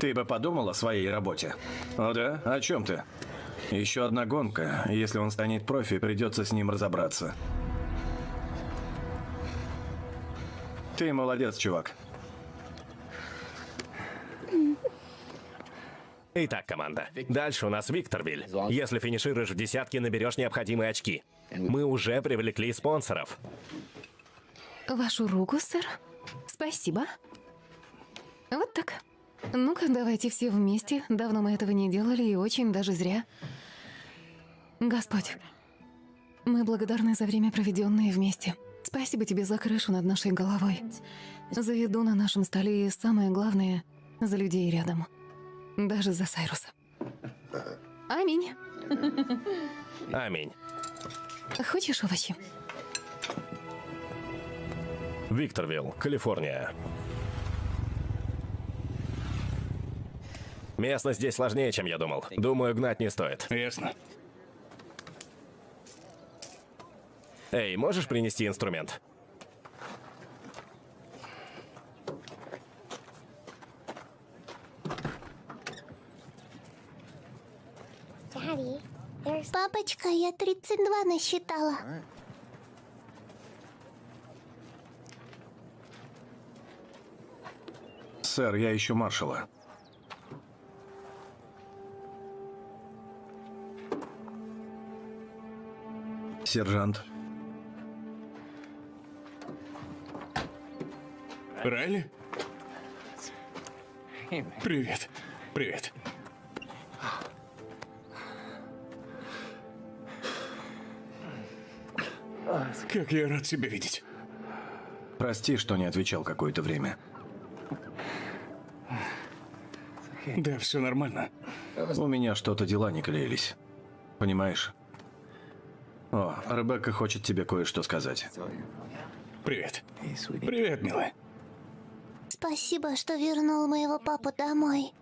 Ты бы подумал о своей работе. О да? О чем ты? Еще одна гонка. Если он станет профи, придется с ним разобраться. Ты молодец, чувак. Итак, команда. Дальше у нас Викторвиль. Если финишируешь в десятке, наберешь необходимые очки. Мы уже привлекли спонсоров. Вашу руку, сэр. Спасибо. Вот так. Ну-ка, давайте все вместе. Давно мы этого не делали и очень даже зря. Господь, мы благодарны за время, проведенное вместе. Спасибо тебе за крышу над нашей головой, за еду на нашем столе и, самое главное, за людей рядом. Даже за Сайруса. Аминь. Аминь. Хочешь овощи? Викторвилл, Калифорния. Местность здесь сложнее, чем я думал. Думаю, гнать не стоит. Ясно. Эй, можешь принести инструмент? Папочка, я 32 насчитала. Сэр, я ищу маршала. Сержант. Райли? Привет. Привет. Как я рад тебя видеть. Прости, что не отвечал какое-то время. Да, все нормально. У меня что-то дела не клеились. Понимаешь? О, Ребекка хочет тебе кое-что сказать. Привет. Привет, милая. Спасибо, что вернул моего папу домой.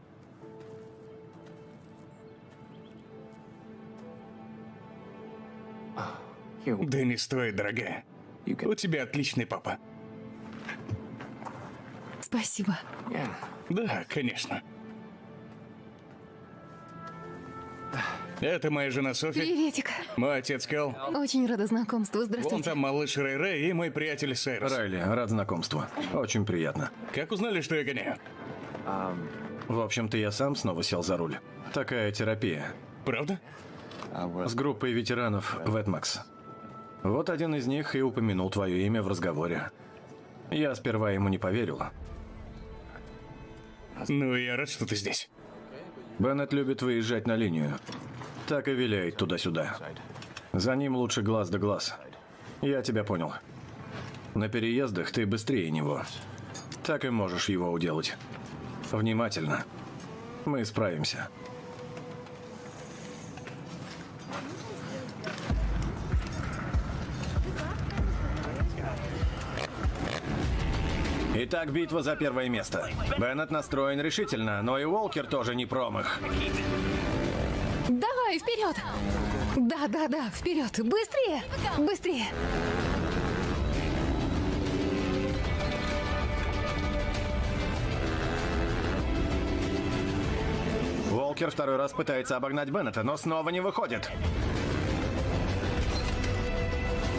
Да не стоит, дорогая. У тебя отличный папа. Спасибо. Да, конечно. Это моя жена Софи, Приветик. мой отец Кэл, Очень рада знакомству. вон Здравствуйте. там малыш Рэй Рэй и мой приятель Сайрус. Райли, рад знакомству. Очень приятно. Как узнали, что я гоняю? В общем-то, я сам снова сел за руль. Такая терапия. Правда? С группой ветеранов Ветмакс. Вот один из них и упомянул твое имя в разговоре. Я сперва ему не поверил. Ну, я рад, что ты здесь. Беннет любит выезжать на линию. Так и виляет туда-сюда. За ним лучше глаз да глаз. Я тебя понял. На переездах ты быстрее него. Так и можешь его уделать. Внимательно. Мы справимся. Итак, битва за первое место. Беннет настроен решительно, но и Уолкер тоже не промах. Давай, вперед! Да, да, да, вперед! Быстрее! Быстрее! Уолкер второй раз пытается обогнать Беннета, но снова не выходит.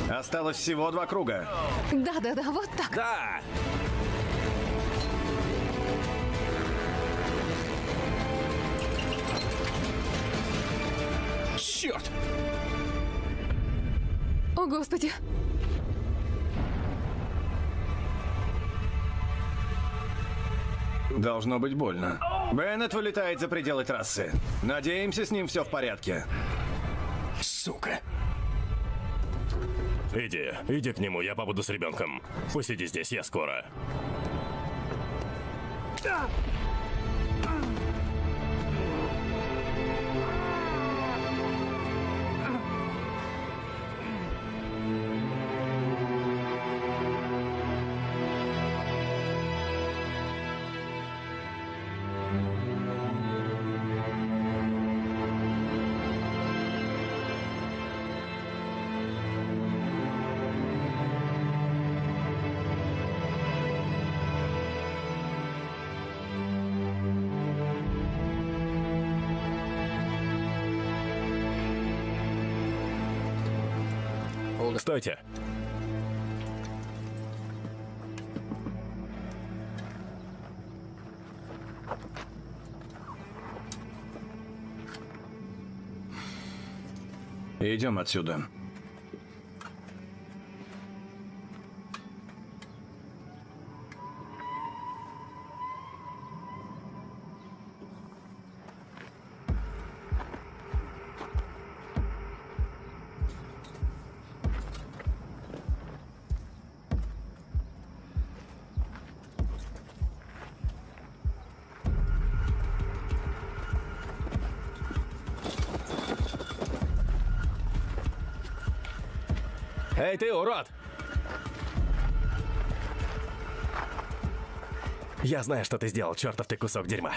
Осталось всего два круга. Да, да, да, вот так. Да! Черт! О, Господи! Должно быть больно. Беннет вылетает за пределы трассы. Надеемся, с ним все в порядке. Сука. Иди, иди к нему, я побуду с ребенком. Посиди здесь, я скоро. Стойте. Идем отсюда. Эй, ты, урод! Я знаю, что ты сделал, чертов ты кусок дерьма.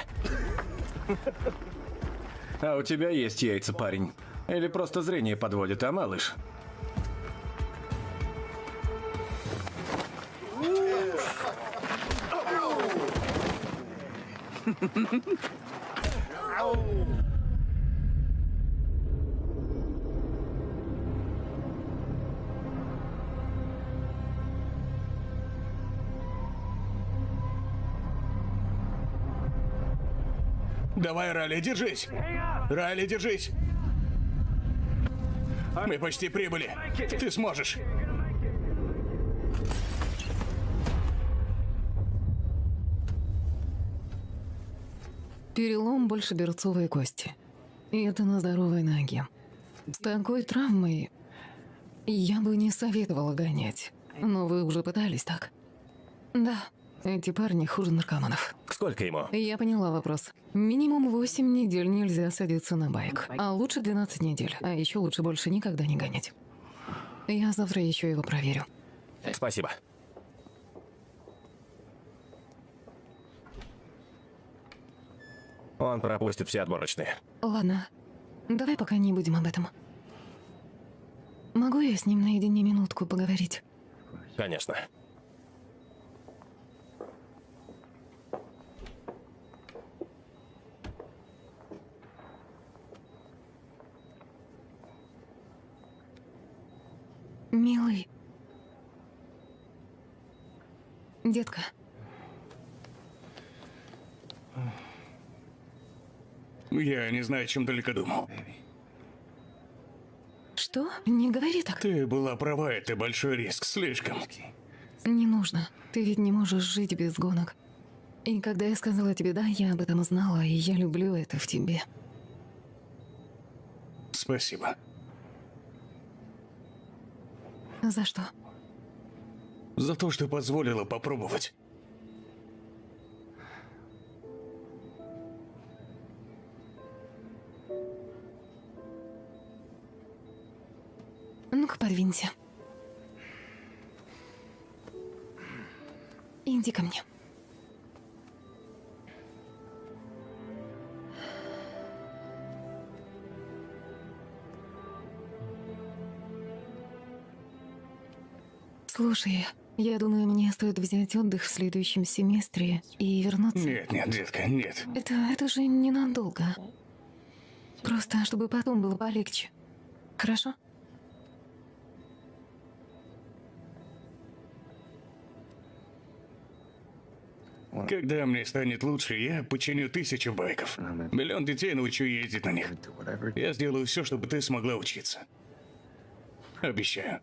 А у тебя есть яйца, парень. Или просто зрение подводит, а, малыш? Райли, держись! Райли, держись! Мы почти прибыли. Ты сможешь. Перелом больше берцовой кости. И это на здоровой ноге. С такой травмой я бы не советовала гонять. Но вы уже пытались, так? Да, эти парни хуже наркоманов. Сколько ему? Я поняла вопрос. Минимум 8 недель нельзя садиться на байк. А лучше 12 недель. А еще лучше больше никогда не гонять. Я завтра еще его проверю. Спасибо. Он пропустит все отборочные. Ладно, давай пока не будем об этом. Могу я с ним наедине минутку поговорить? Конечно. Милый. Детка, Я не знаю, чем только думал. что? Не говори так. Ты была права, это большой риск, слишком. Не нужно. Ты ведь не можешь жить без гонок. И когда я сказала тебе «да», я об этом знала, и я люблю это в тебе. Спасибо. За что? За то, что позволила попробовать. Ну-ка, подвинься. Иди ко мне. Слушай, я думаю, мне стоит взять отдых в следующем семестре и вернуться. Нет, нет, детка, нет. Это, это же ненадолго. Просто, чтобы потом было полегче. Хорошо? Когда мне станет лучше, я починю тысячу байков. Миллион детей научу ездить на них. Я сделаю все, чтобы ты смогла учиться. Обещаю.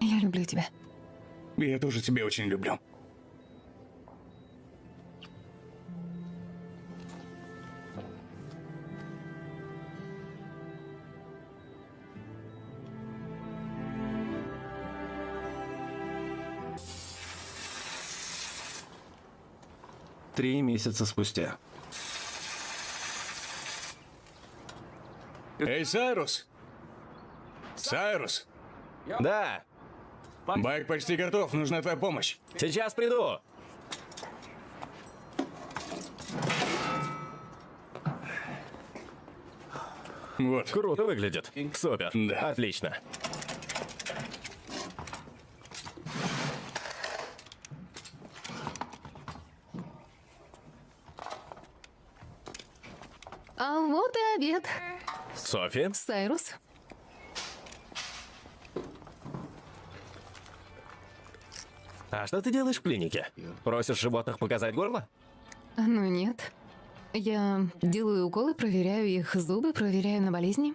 Я люблю тебя. Я тоже тебя очень люблю. Три месяца спустя. Эй, Сайрус! Сайрус! Да, Байк почти готов, нужна твоя помощь. сейчас приду. Вот. Круто выглядит. Супер. Да. Отлично. А вот и обед. Софи, Сайрус. А что ты делаешь в клинике? Просишь животных показать горло? Ну нет. Я делаю уколы, проверяю их зубы, проверяю на болезни.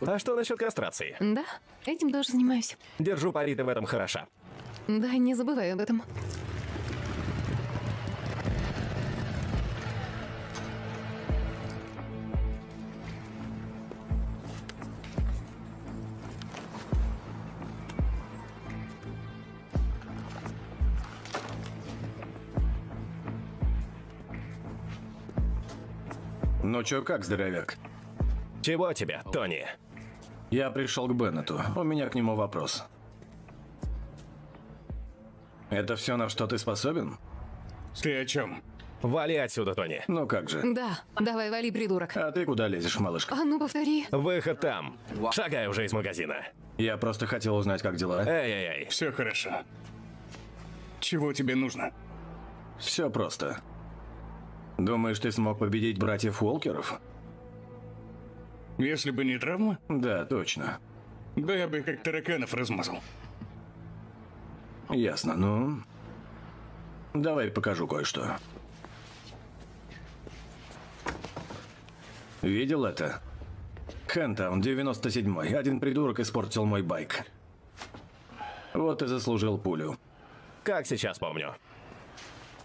А что насчет кастрации? Да, этим тоже занимаюсь. Держу пари, ты в этом хороша. Да, не забывай об этом. Ну чё, как, здоровяк? Чего тебе, Тони? Я пришел к Беннету. У меня к нему вопрос. Это все, на что ты способен? Ты о чем? Вали отсюда, Тони. Ну как же. Да, давай, вали, придурок. А ты куда лезешь, малышка? А ну повтори. Выход там. Шагай уже из магазина. Я просто хотел узнать, как дела. Эй-эй-эй. Все хорошо. Чего тебе нужно? Все просто. Думаешь, ты смог победить братьев Уолкеров? Если бы не травма, Да, точно. да я бы как тараканов размазал. Ясно, ну... Давай покажу кое-что. Видел это? Хэнтаун, 97-й. Один придурок испортил мой байк. Вот и заслужил пулю. Как сейчас помню.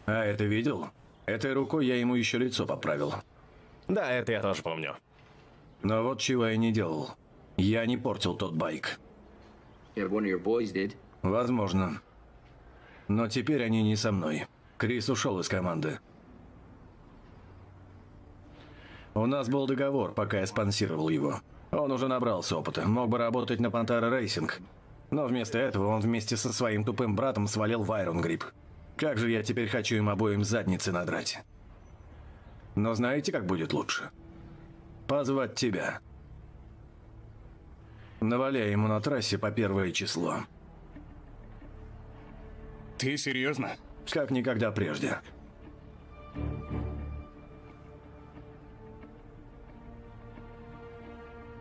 А это видел? Этой рукой я ему еще лицо поправил. Да, это я тоже помню. Но вот чего я не делал. Я не портил тот байк. Yeah, one of your boys did. Возможно. Но теперь они не со мной. Крис ушел из команды. У нас был договор, пока я спонсировал его. Он уже набрался опыта, мог бы работать на Пантера Racing. Но вместо этого он вместе со своим тупым братом свалил в Iron Grip. Как же я теперь хочу им обоим задницы надрать. Но знаете, как будет лучше? Позвать тебя. Наваляй ему на трассе по первое число. Ты серьезно? Как никогда прежде.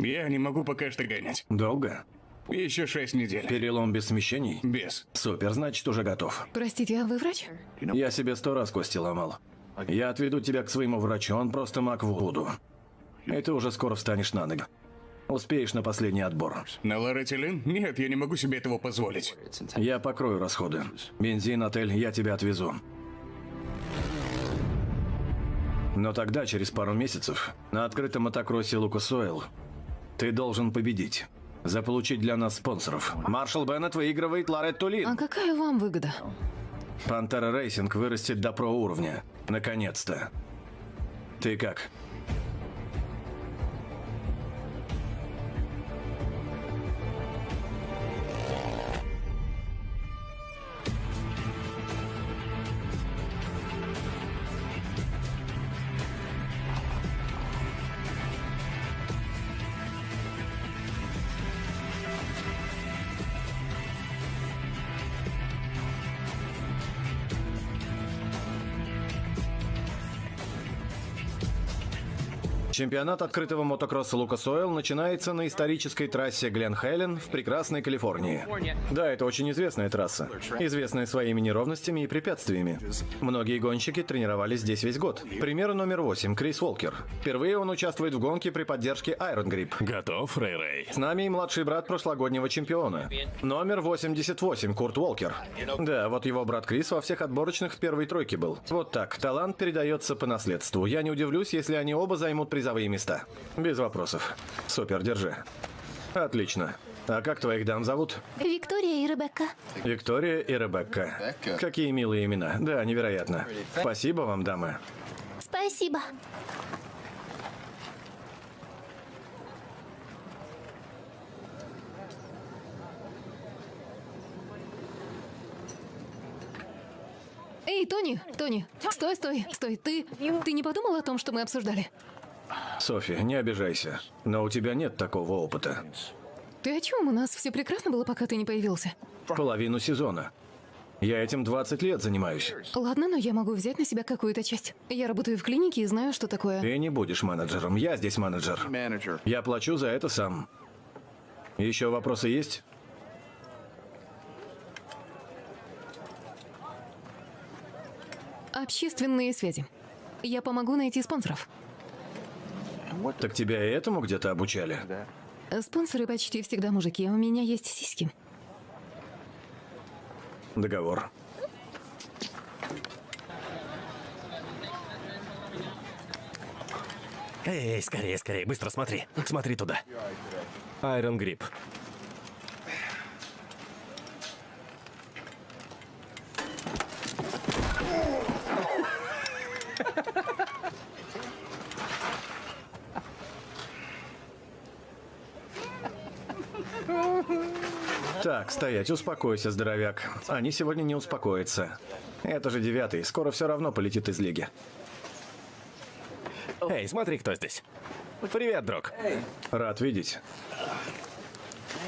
Я не могу пока что гонять. Долго? Еще шесть недель. Перелом без смещений? Без. Супер, значит, уже готов. Простите, а вы врач? Я себе сто раз кости ломал. Я отведу тебя к своему врачу, он просто маг Вуду. И ты уже скоро встанешь на ноги. Успеешь на последний отбор. На лоретилин? Нет, я не могу себе этого позволить. Я покрою расходы. Бензин, отель, я тебя отвезу. Но тогда, через пару месяцев, на открытом мотокроссе Lucas Oil, ты должен победить. Заполучить для нас спонсоров. Маршал Беннет выигрывает Loretta Lynn. какая вам выгода? Пантера Racing вырастет до про уровня. Наконец-то. Ты как? Чемпионат открытого мотокросса Лукас Ойл начинается на исторической трассе Глен Хелен в прекрасной Калифорнии. Да, это очень известная трасса, известная своими неровностями и препятствиями. Многие гонщики тренировались здесь весь год. Пример номер восемь. Крис Уолкер. Впервые он участвует в гонке при поддержке Iron Grip. Готов, Рэй-Рэй? С нами и младший брат прошлогоднего чемпиона. Номер 88, Курт Уолкер. Да, вот его брат Крис во всех отборочных в первой тройке был. Вот так, талант передается по наследству. Я не удивлюсь, если они оба займут призовые места. Без вопросов. Супер, держи. Отлично. А как твоих дам зовут? Виктория и Ребекка. Виктория и Ребекка. Какие милые имена. Да, невероятно. Спасибо вам, дамы. Спасибо. Эй, Тони, Тони, стой, стой, стой. Ты, ты не подумал о том, что мы обсуждали? Софи, не обижайся. Но у тебя нет такого опыта. Ты о чем? У нас все прекрасно было, пока ты не появился. Половину сезона. Я этим 20 лет занимаюсь. Ладно, но я могу взять на себя какую-то часть. Я работаю в клинике и знаю, что такое. Ты не будешь менеджером, я здесь менеджер. Я плачу за это сам. Еще вопросы есть? Общественные связи. Я помогу найти спонсоров. Так тебя и этому где-то обучали? Спонсоры почти всегда мужики, а у меня есть сиськи. Договор. Эй, скорее, скорее, быстро смотри. Смотри туда. Iron Grip. Так, стоять, успокойся, здоровяк. Они сегодня не успокоятся. Это же девятый, скоро все равно полетит из лиги. Эй, смотри, кто здесь. Привет, друг. Рад видеть.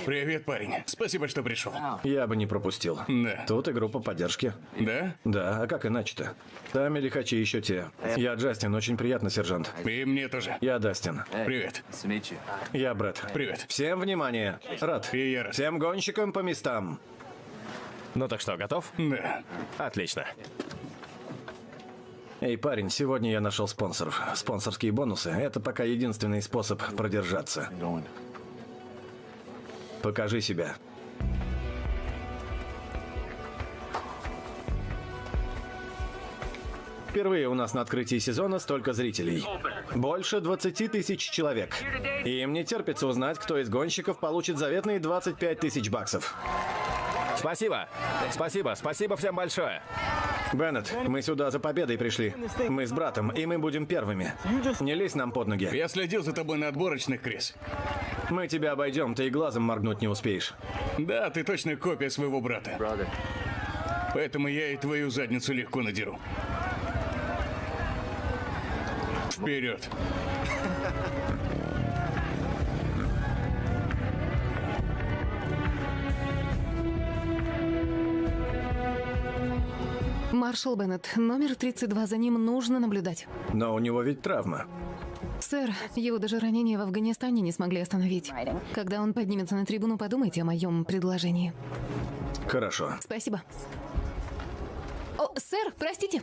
Привет, парень. Спасибо, что пришел. Я бы не пропустил. Да. Тут и группа поддержки. Да? Да, а как иначе-то? Там и лихачи еще те. Я Джастин, очень приятно, сержант. И мне тоже. Я Дастин. Привет. Я Брэд. Привет. Всем внимание. Рад. И я рад. Всем гонщикам по местам. Ну так что, готов? Да. Отлично. Эй, парень, сегодня я нашел спонсоров. Спонсорские бонусы – это пока единственный способ продержаться. Покажи себя. Впервые у нас на открытии сезона столько зрителей. Больше 20 тысяч человек. И им не терпится узнать, кто из гонщиков получит заветные 25 тысяч баксов. Спасибо. Спасибо, спасибо всем большое. Беннет, мы сюда за победой пришли. Мы с братом, и мы будем первыми. Не лезь нам под ноги. Я следил за тобой на отборочных, Крис. Мы тебя обойдем, ты и глазом моргнуть не успеешь. Да, ты точно копия своего брата. Brother. Поэтому я и твою задницу легко надеру. Вперед. Маршал Беннет, номер 32, за ним нужно наблюдать. Но у него ведь травма. Сэр, его даже ранения в Афганистане не смогли остановить. Когда он поднимется на трибуну, подумайте о моем предложении. Хорошо. Спасибо. О, сэр, простите.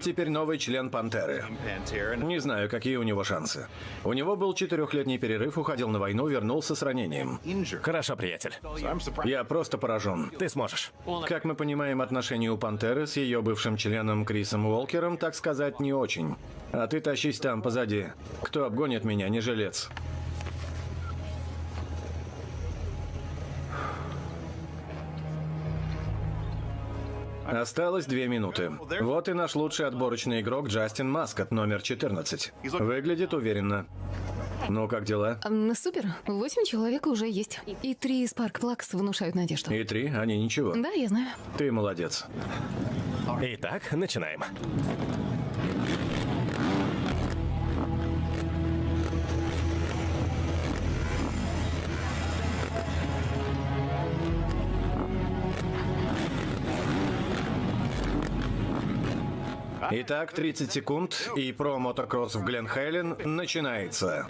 Теперь новый член Пантеры. Не знаю, какие у него шансы. У него был четырехлетний перерыв, уходил на войну, вернулся с ранением. Хорошо, приятель. Я просто поражен. Ты сможешь. Как мы понимаем, отношения у Пантеры с ее бывшим членом Крисом Уолкером, так сказать, не очень. А ты тащись там позади. Кто обгонит меня, не жилец. Осталось две минуты. Вот и наш лучший отборочный игрок Джастин Маскот, номер 14. Выглядит уверенно. Ну, как дела? М, Супер. Восемь человек уже есть. И три Спарк Плакс внушают надежду. И три, они ничего. Да, я знаю. Ты молодец. Итак, начинаем. Итак, 30 секунд, и про мотокросс в Гленхейлен начинается.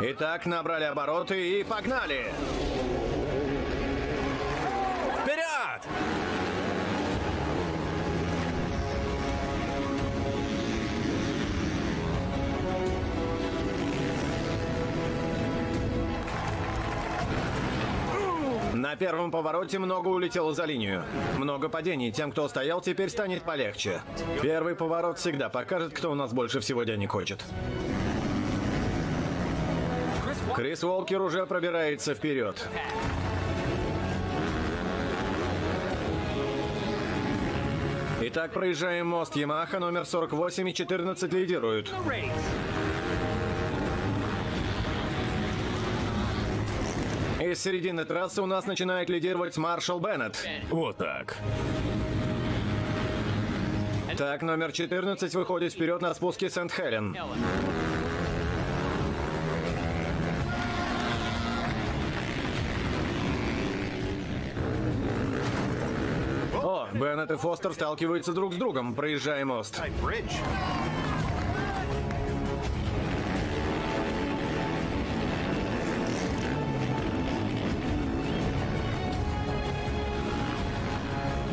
Итак, набрали обороты и погнали! На первом повороте много улетело за линию. Много падений. Тем, кто стоял, теперь станет полегче. Первый поворот всегда покажет, кто у нас больше всего денег хочет. Крис Уолкер уже пробирается вперед. Итак, проезжаем мост Ямаха, номер 48 и 14 лидируют. Из середины трассы у нас начинает лидировать Маршал Беннет. Вот так. Так, номер 14 выходит вперед на спуске Сент-Хелен. О, Беннет и Фостер сталкиваются друг с другом, проезжая мост.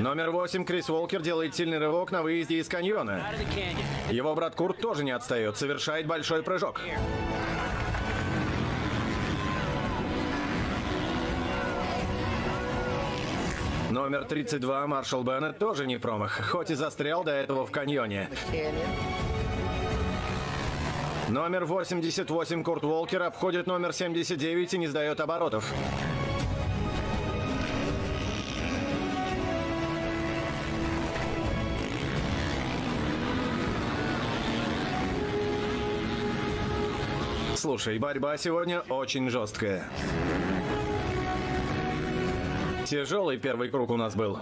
Номер 8 Крис Уолкер делает сильный рывок на выезде из каньона. Его брат Курт тоже не отстает, совершает большой прыжок. Номер 32 Маршал Беннет тоже не промах, хоть и застрял до этого в каньоне. Номер 88 Курт Уолкер обходит номер 79 и не сдает оборотов. Слушай, борьба сегодня очень жесткая. Тяжелый первый круг у нас был.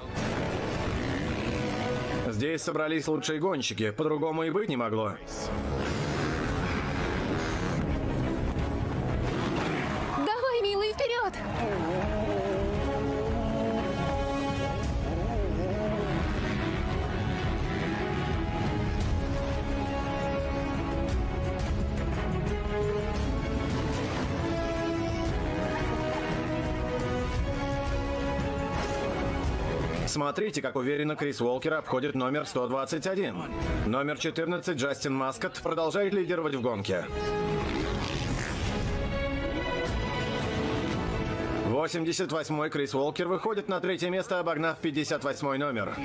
Здесь собрались лучшие гонщики, по-другому и быть не могло. Смотрите, как уверенно Крис Уолкер обходит номер 121. Номер 14 Джастин Маскот продолжает лидировать в гонке. 88-й Крис Уолкер выходит на третье место, обогнав 58-й номер.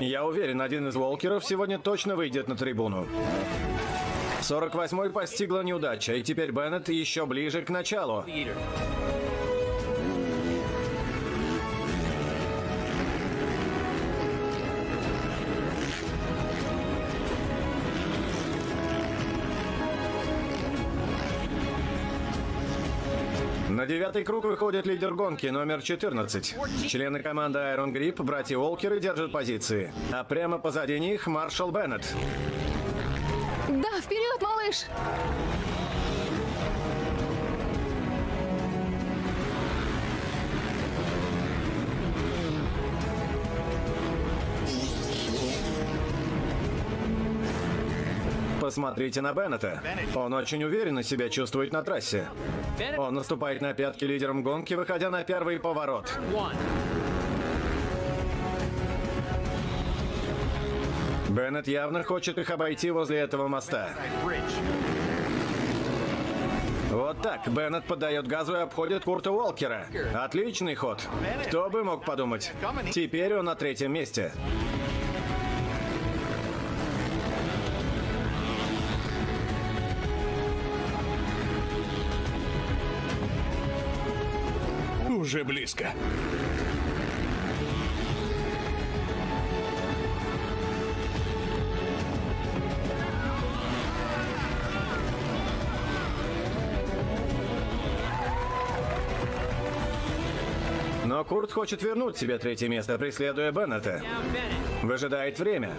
Я уверен, один из Уолкеров сегодня точно выйдет на трибуну. 48-й постигла неудача, и теперь Беннет еще ближе к началу. На девятый круг выходит лидер гонки, номер 14. Члены команды Iron Grip, братья Уолкеры, держат позиции. А прямо позади них Маршал Беннет. Да, вперед, малыш! Посмотрите на Беннета. Он очень уверенно себя чувствует на трассе. Он наступает на пятки лидером гонки, выходя на первый поворот. Беннет явно хочет их обойти возле этого моста. Вот так. Беннет поддает газу и обходит Курта Уолкера. Отличный ход. Кто бы мог подумать. Теперь он на третьем месте. Уже близко. Но Курт хочет вернуть себе третье место, преследуя Беннета. Выжидает время.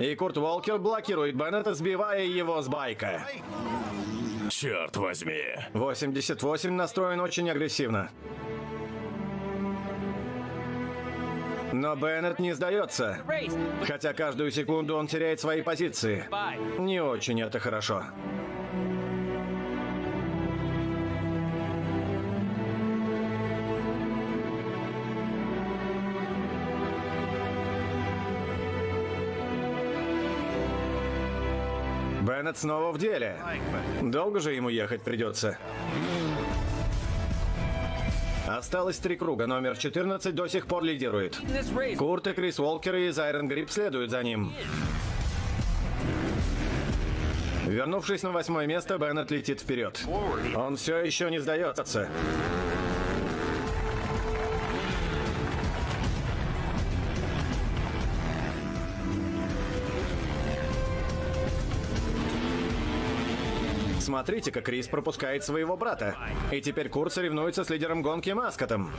И Курт Уолкер блокирует Беннета, сбивая его с байка. Черт возьми. 88 настроен очень агрессивно. Но Беннет не сдается. Хотя каждую секунду он теряет свои позиции. Не очень это хорошо. Беннет снова в деле. Долго же ему ехать придется. Осталось три круга. Номер 14 до сих пор лидирует. Курт и Крис Уолкер из Iron Grip следуют за ним. Вернувшись на восьмое место, Беннет летит вперед. Он все еще не сдается. Смотрите, как Крис пропускает своего брата. И теперь Курт соревнуется с лидером гонки Маскотом.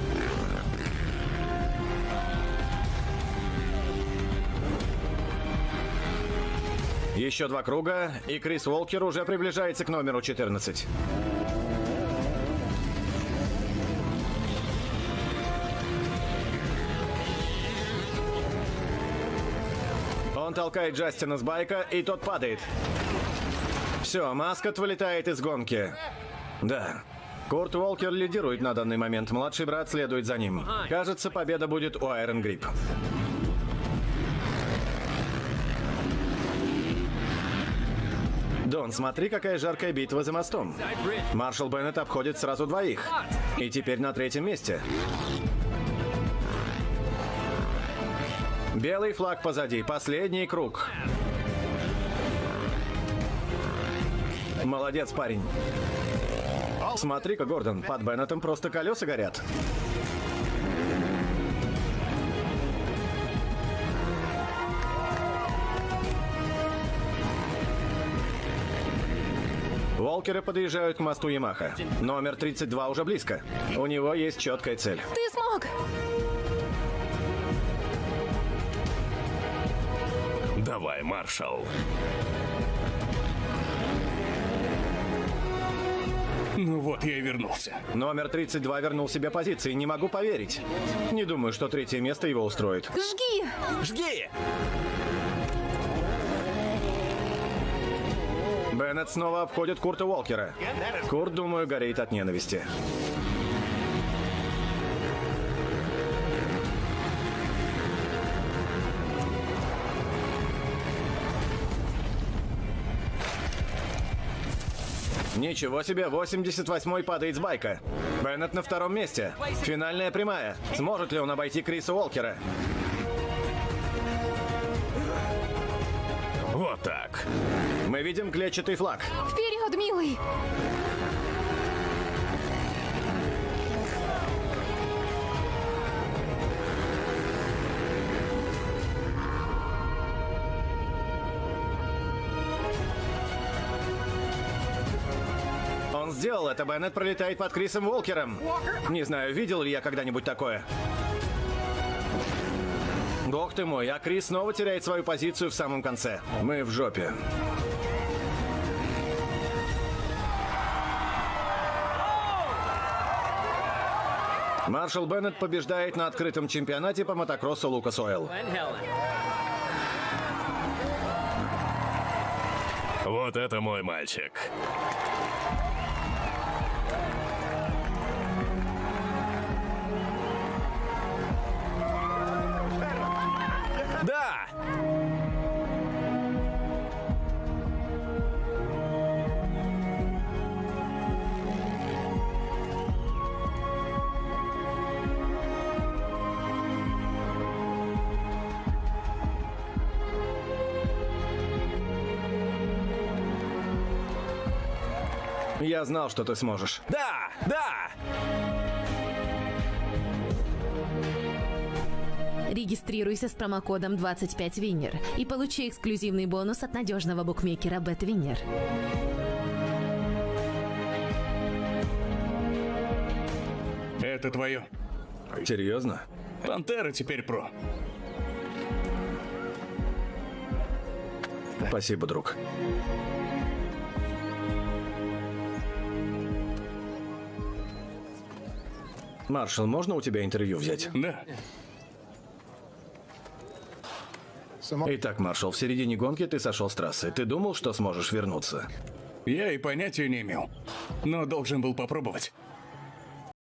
Еще два круга, и Крис Уолкер уже приближается к номеру 14. Он толкает Джастина с байка, и тот падает. Все, Маскот вылетает из гонки. Да. Курт Уолкер лидирует на данный момент. Младший брат следует за ним. Кажется, победа будет у Айрон Грип. Дон, смотри, какая жаркая битва за мостом. Маршал Беннет обходит сразу двоих. И теперь на третьем месте. Белый флаг позади. Последний круг. Молодец, парень. Смотри-ка, Гордон, под Беннетом просто колеса горят. Волкеры подъезжают к мосту Ямаха. Номер 32 уже близко. У него есть четкая цель. Ты смог! Давай, маршал. Ну вот, я и вернулся. Номер 32 вернул себе позиции. Не могу поверить. Не думаю, что третье место его устроит. Жги! Жги! Беннет снова обходит Курта Уолкера. Курт, думаю, горит от ненависти. Ничего себе, 88-й падает с байка. Беннет на втором месте. Финальная прямая. Сможет ли он обойти Криса Уолкера? Вот так. Мы видим клетчатый флаг. Вперед, милый! Сделал это. Беннет пролетает под Крисом Волкером. Не знаю, видел ли я когда-нибудь такое. Бог ты мой, а Крис снова теряет свою позицию в самом конце. Мы в жопе. Маршал Беннет побеждает на открытом чемпионате по мотокроссу Лукас Ойл. Вот это мой мальчик. Я знал, что ты сможешь. Да! Да! Регистрируйся с промокодом 25WINNER и получи эксклюзивный бонус от надежного букмекера BetWinner. Это твое. Серьезно? Пантера теперь про. Спасибо, друг. Маршал, можно у тебя интервью взять? Да. Итак, Маршал, в середине гонки ты сошел с трассы. Ты думал, что сможешь вернуться? Я и понятия не имел. Но должен был попробовать.